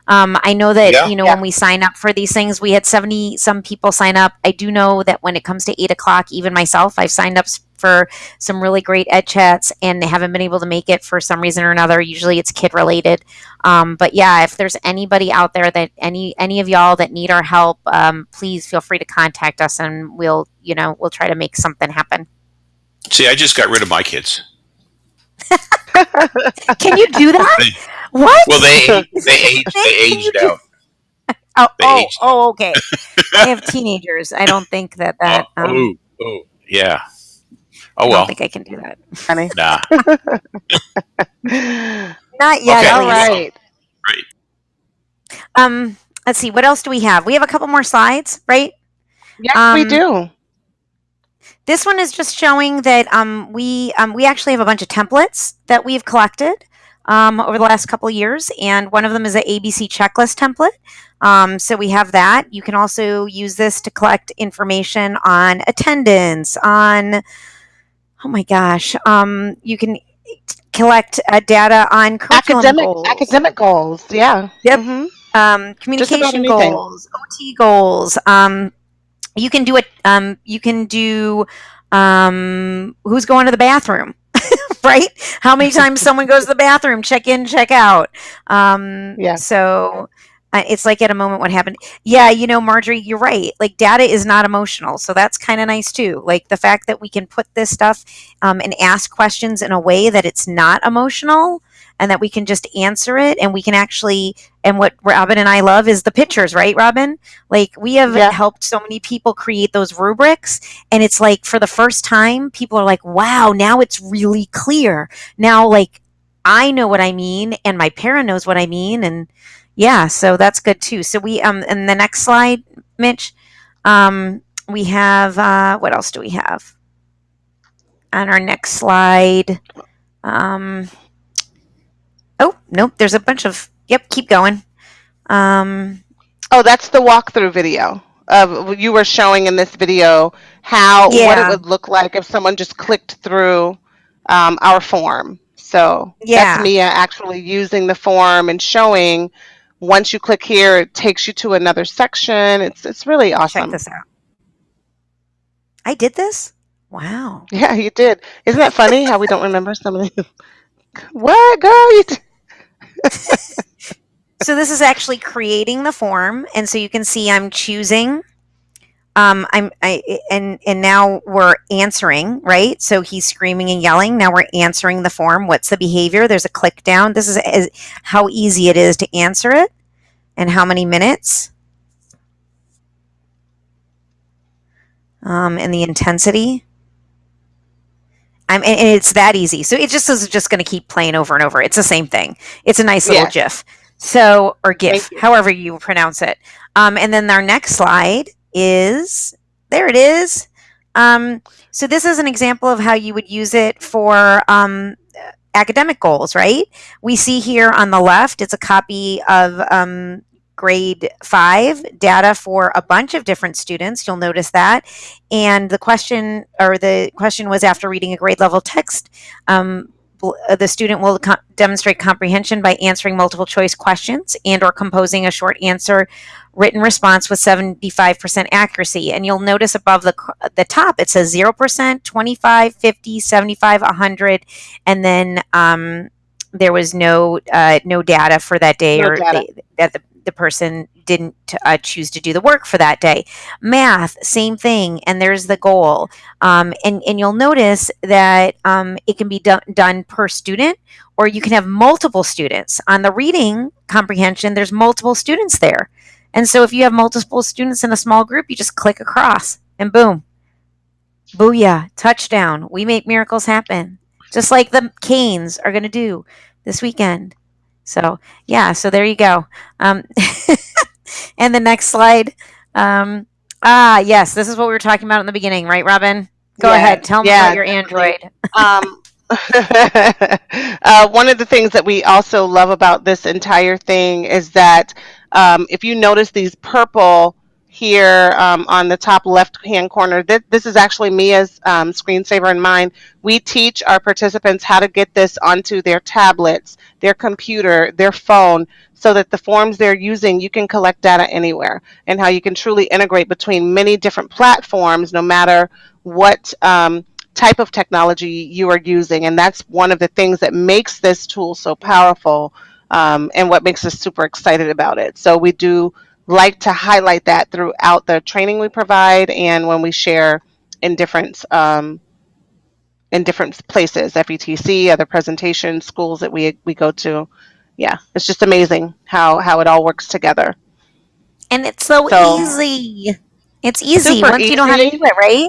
Um, I know that, Yeah. you know, Yeah. when we sign up for these things, we had 70 some people sign up. I do know that when it comes to eight o'clock, even myself, I've signed up for some really great ed chats and haven't been able to make it for some reason or another. Usually it's kid related. Um, but yeah, if there's anybody out there that any any of y'all that need our help, um, please feel free to contact us and we'll, you know, we'll try to make something happen. See, I just got rid of my kids. Can you do that? They- what? Well, they they aged they aged out. Oh, They oh, aged oh, okay. I have teenagers. I don't think that that. oh, Um, oh, oh, yeah. Oh I well, don't think I can do that. Honey. nah. Not yet. Okay. at All least. right. Great. Um, let's see. What else do we have? We have a couple more slides, right? Yes, Um, we do. This one is just showing that um, we um, we actually have a bunch of templates that we've collected um, over the last couple of years, and one of them is an ABC checklist template. Um, so we have that. You can also use this to collect information on attendance, on oh my gosh, um, you can collect uh, data on curriculum Academic goals, academic goals. Yeah. Yep. Mhm. um, communication goals, OT goals. Um, you can do it. Um, you can do um, who's going to the bathroom, right? How many times someone goes to the bathroom? Check in, check out. Um, Yeah. So uh, it's like at a moment what happened. Yeah, you know, Marjorie, you're right. Like data is not emotional, so that's kind of nice too. Like the fact that we can put this stuff um, and ask questions in a way that it's not emotional. And that we can just answer it, and we can actually and what Robin and I love is the pictures, right, Robin? Like we have Yeah. helped so many people create those rubrics, and it's like for the first time, people are like, "Wow, now it's really clear." Now, like I know what I mean, and my parent knows what I mean, and yeah, so that's good too. So we um, in the next slide, Mitch, um, we have uh, what else do we have on our next slide? Um, oh nope, there's a bunch of yep. Keep going. Um, Oh, that's the walkthrough video of you were showing in this video how what it would look like if someone just clicked through um, our form. So Yeah. that's Mia actually using the form and showing. Once you click here, it takes you to another section. It's it's really awesome. check this out. I did this. Wow. Yeah, you did. Isn't that funny how we don't remember some of these? What, girl? You so this is actually creating the form and so you can see i'm choosing um i'm i and and now we're answering right so he's screaming and yelling now we're answering the form what's the behavior there's a click down this is, is how easy it is to answer it and how many minutes um and the intensity I'm, and and it's that easy. So it just is just going to keep playing over and over. It's the same thing. It's a nice little Yeah. GIF. So, or GIF, you. however you pronounce it. Um, and then our next slide is there it is. Um, so this is an example of how you would use it for um, academic goals, right? We see here on the left, it's a copy of um, grade five data for a bunch of different students. You'll notice that. And the question, or the question was after reading a grade level text, um, the student will co- demonstrate comprehension by answering multiple choice questions and or composing a short answer written response with 75% accuracy. And you'll notice above the the top it says 0% 25 50 75 100 and then um, there was no uh, no data for that day No or they, that the, the person didn't uh, choose to do the work for that day. Math same thing and there's the goal. Um, and and you'll notice that um, it can be done done per student or you can have multiple students. On the reading comprehension there's multiple students there. And so if you have multiple students in a small group you just click across and boom. Booyah touchdown. We make miracles happen just like the canes are going to do this weekend. So yeah so there you go. Um, and the next slide um, ah yes this is what we were talking about in the beginning right robin? Go Yeah, ahead tell me yeah, about your definitely. android. Um, uh, one of the things that we also love about this entire thing is that um, if you notice these purple here um, on the top left hand corner, th- this is actually Mia's um, screensaver and mine. We teach our participants how to get this onto their tablets, their computer, their phone, so that the forms they're using, you can collect data anywhere, and how you can truly integrate between many different platforms, no matter what. Um, type of technology you are using and that's one of the things that makes this tool so powerful um, and what makes us super excited about it so we do like to highlight that throughout the training we provide and when we share in different um, in different places fetc other presentations schools that we we go to. Yeah it's just amazing how how it all works together. And it's so, So- easy. It's easy once you know how to do it right?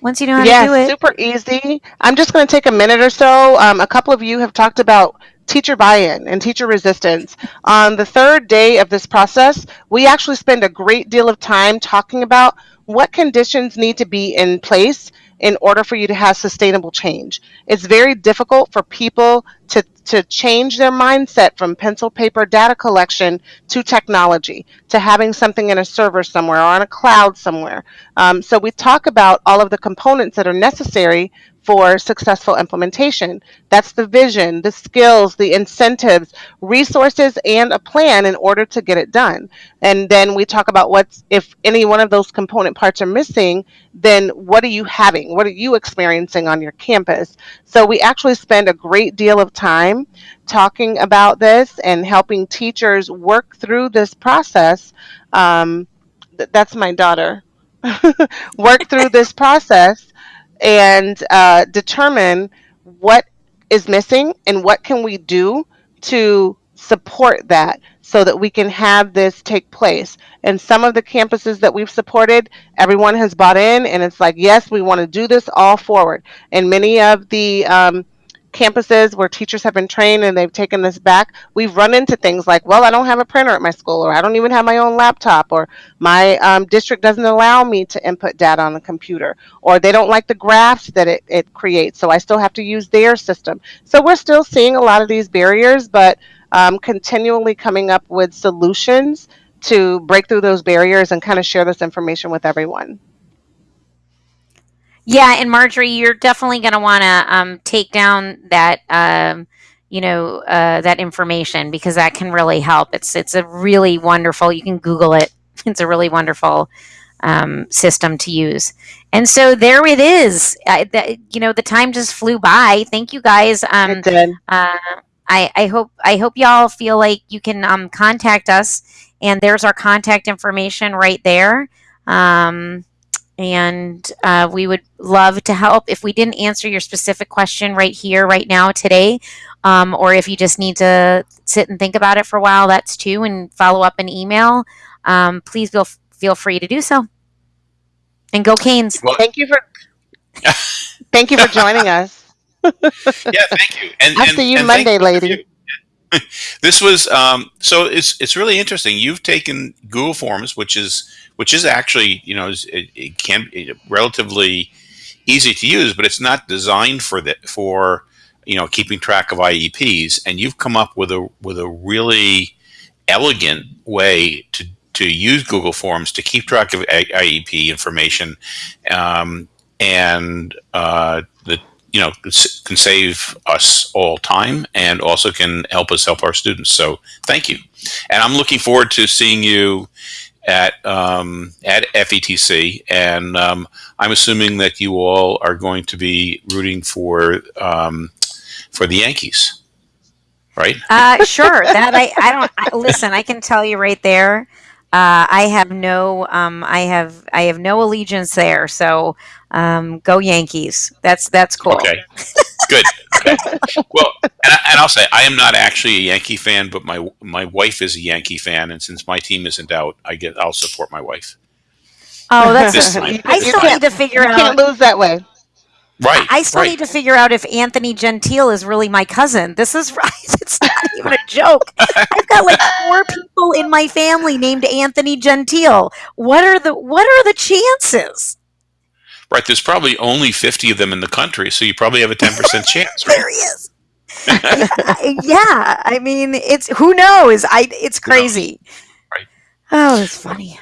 Once you know how yeah, to do it. super easy. I'm just going to take a minute or so. Um, a couple of you have talked about teacher buy-in and teacher resistance. On the third day of this process, we actually spend a great deal of time talking about what conditions need to be in place in order for you to have sustainable change. It's very difficult for people to, to change their mindset from pencil paper data collection to technology, to having something in a server somewhere or on a cloud somewhere. Um, so we talk about all of the components that are necessary for successful implementation. That's the vision, the skills, the incentives, resources, and a plan in order to get it done. And then we talk about what's, if any one of those component parts are missing, then what are you having? What are you experiencing on your campus? So we actually spend a great deal of time talking about this and helping teachers work through this process. Um, th- that's my daughter. work through this process and uh, determine what is missing and what can we do to support that so that we can have this take place. And some of the campuses that we've supported everyone has bought in and it's like yes we want to do this all forward. And many of the um, campuses where teachers have been trained and they've taken this back, we've run into things like, well, I don't have a printer at my school, or I don't even have my own laptop, or my um, district doesn't allow me to input data on the computer, or they don't like the graphs that it, it creates, so I still have to use their system. So we're still seeing a lot of these barriers, but um, continually coming up with solutions to break through those barriers and kind of share this information with everyone. Yeah, and Marjorie, you're definitely going to want to um, take down that, um, you know, uh, that information because that can really help. It's it's a really wonderful. You can Google it. It's a really wonderful um, system to use. And so there it is. I, you know, the time just flew by. Thank you guys. Um, it did. uh, I, I hope I hope y'all feel like you can um, contact us, and there's our contact information right there. Um, and uh, we would love to help. If we didn't answer your specific question right here, right now, today, um, or if you just need to sit and think about it for a while, that's too, and follow up an email. Um, please feel feel free to do so. And go Canes! Well, Thank you for thank you for joining us. yeah, thank you. And, I'll and- see you and Monday, thank both of lady. you. this was um, so it's it's really interesting. You've taken Google Forms, which is which is actually you know it, it can be relatively easy to use, but it's not designed for that for you know keeping track of IEPs. And you've come up with a with a really elegant way to to use Google Forms to keep track of IEP information, um, and uh, the you know can save us all time and also can help us help our students. So thank you, and I'm looking forward to seeing you at um, at FETC, and um, I'm assuming that you all are going to be rooting for um, for the Yankees, right? Uh, sure. That I, I don't I, listen. I can tell you right there. Uh, I have no um, I have I have no allegiance there. So um, go Yankees. That's that's cool. Okay, good. Okay. Well, and, I, and I'll say I am not actually a Yankee fan, but my my wife is a Yankee fan, and since my team isn't out, I get I'll support my wife. Oh, that's. This time. I still can't- need to figure you out. can't lose that way. Right. I still right. need to figure out if Anthony Gentile is really my cousin. This is right. It's not even a joke. I've got like four people in my family named Anthony Gentile. What are the What are the chances? Right. There's probably only 50 of them in the country, so you probably have a 10% chance, right? There he is. yeah, I mean, it's who knows. I it's crazy. Right. Oh, it's funny.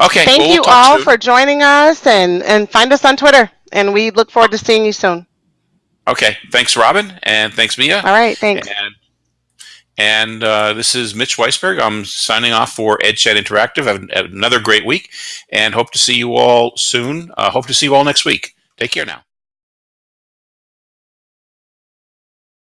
Okay. Thank well, we'll you all soon. for joining us and, and find us on Twitter. And we look forward to seeing you soon. Okay. Thanks, Robin, and thanks, Mia. All right. Thanks. And and uh, this is Mitch Weisberg. I'm signing off for EdChat Interactive. Have have another great week, and hope to see you all soon. Uh, hope to see you all next week. Take care now.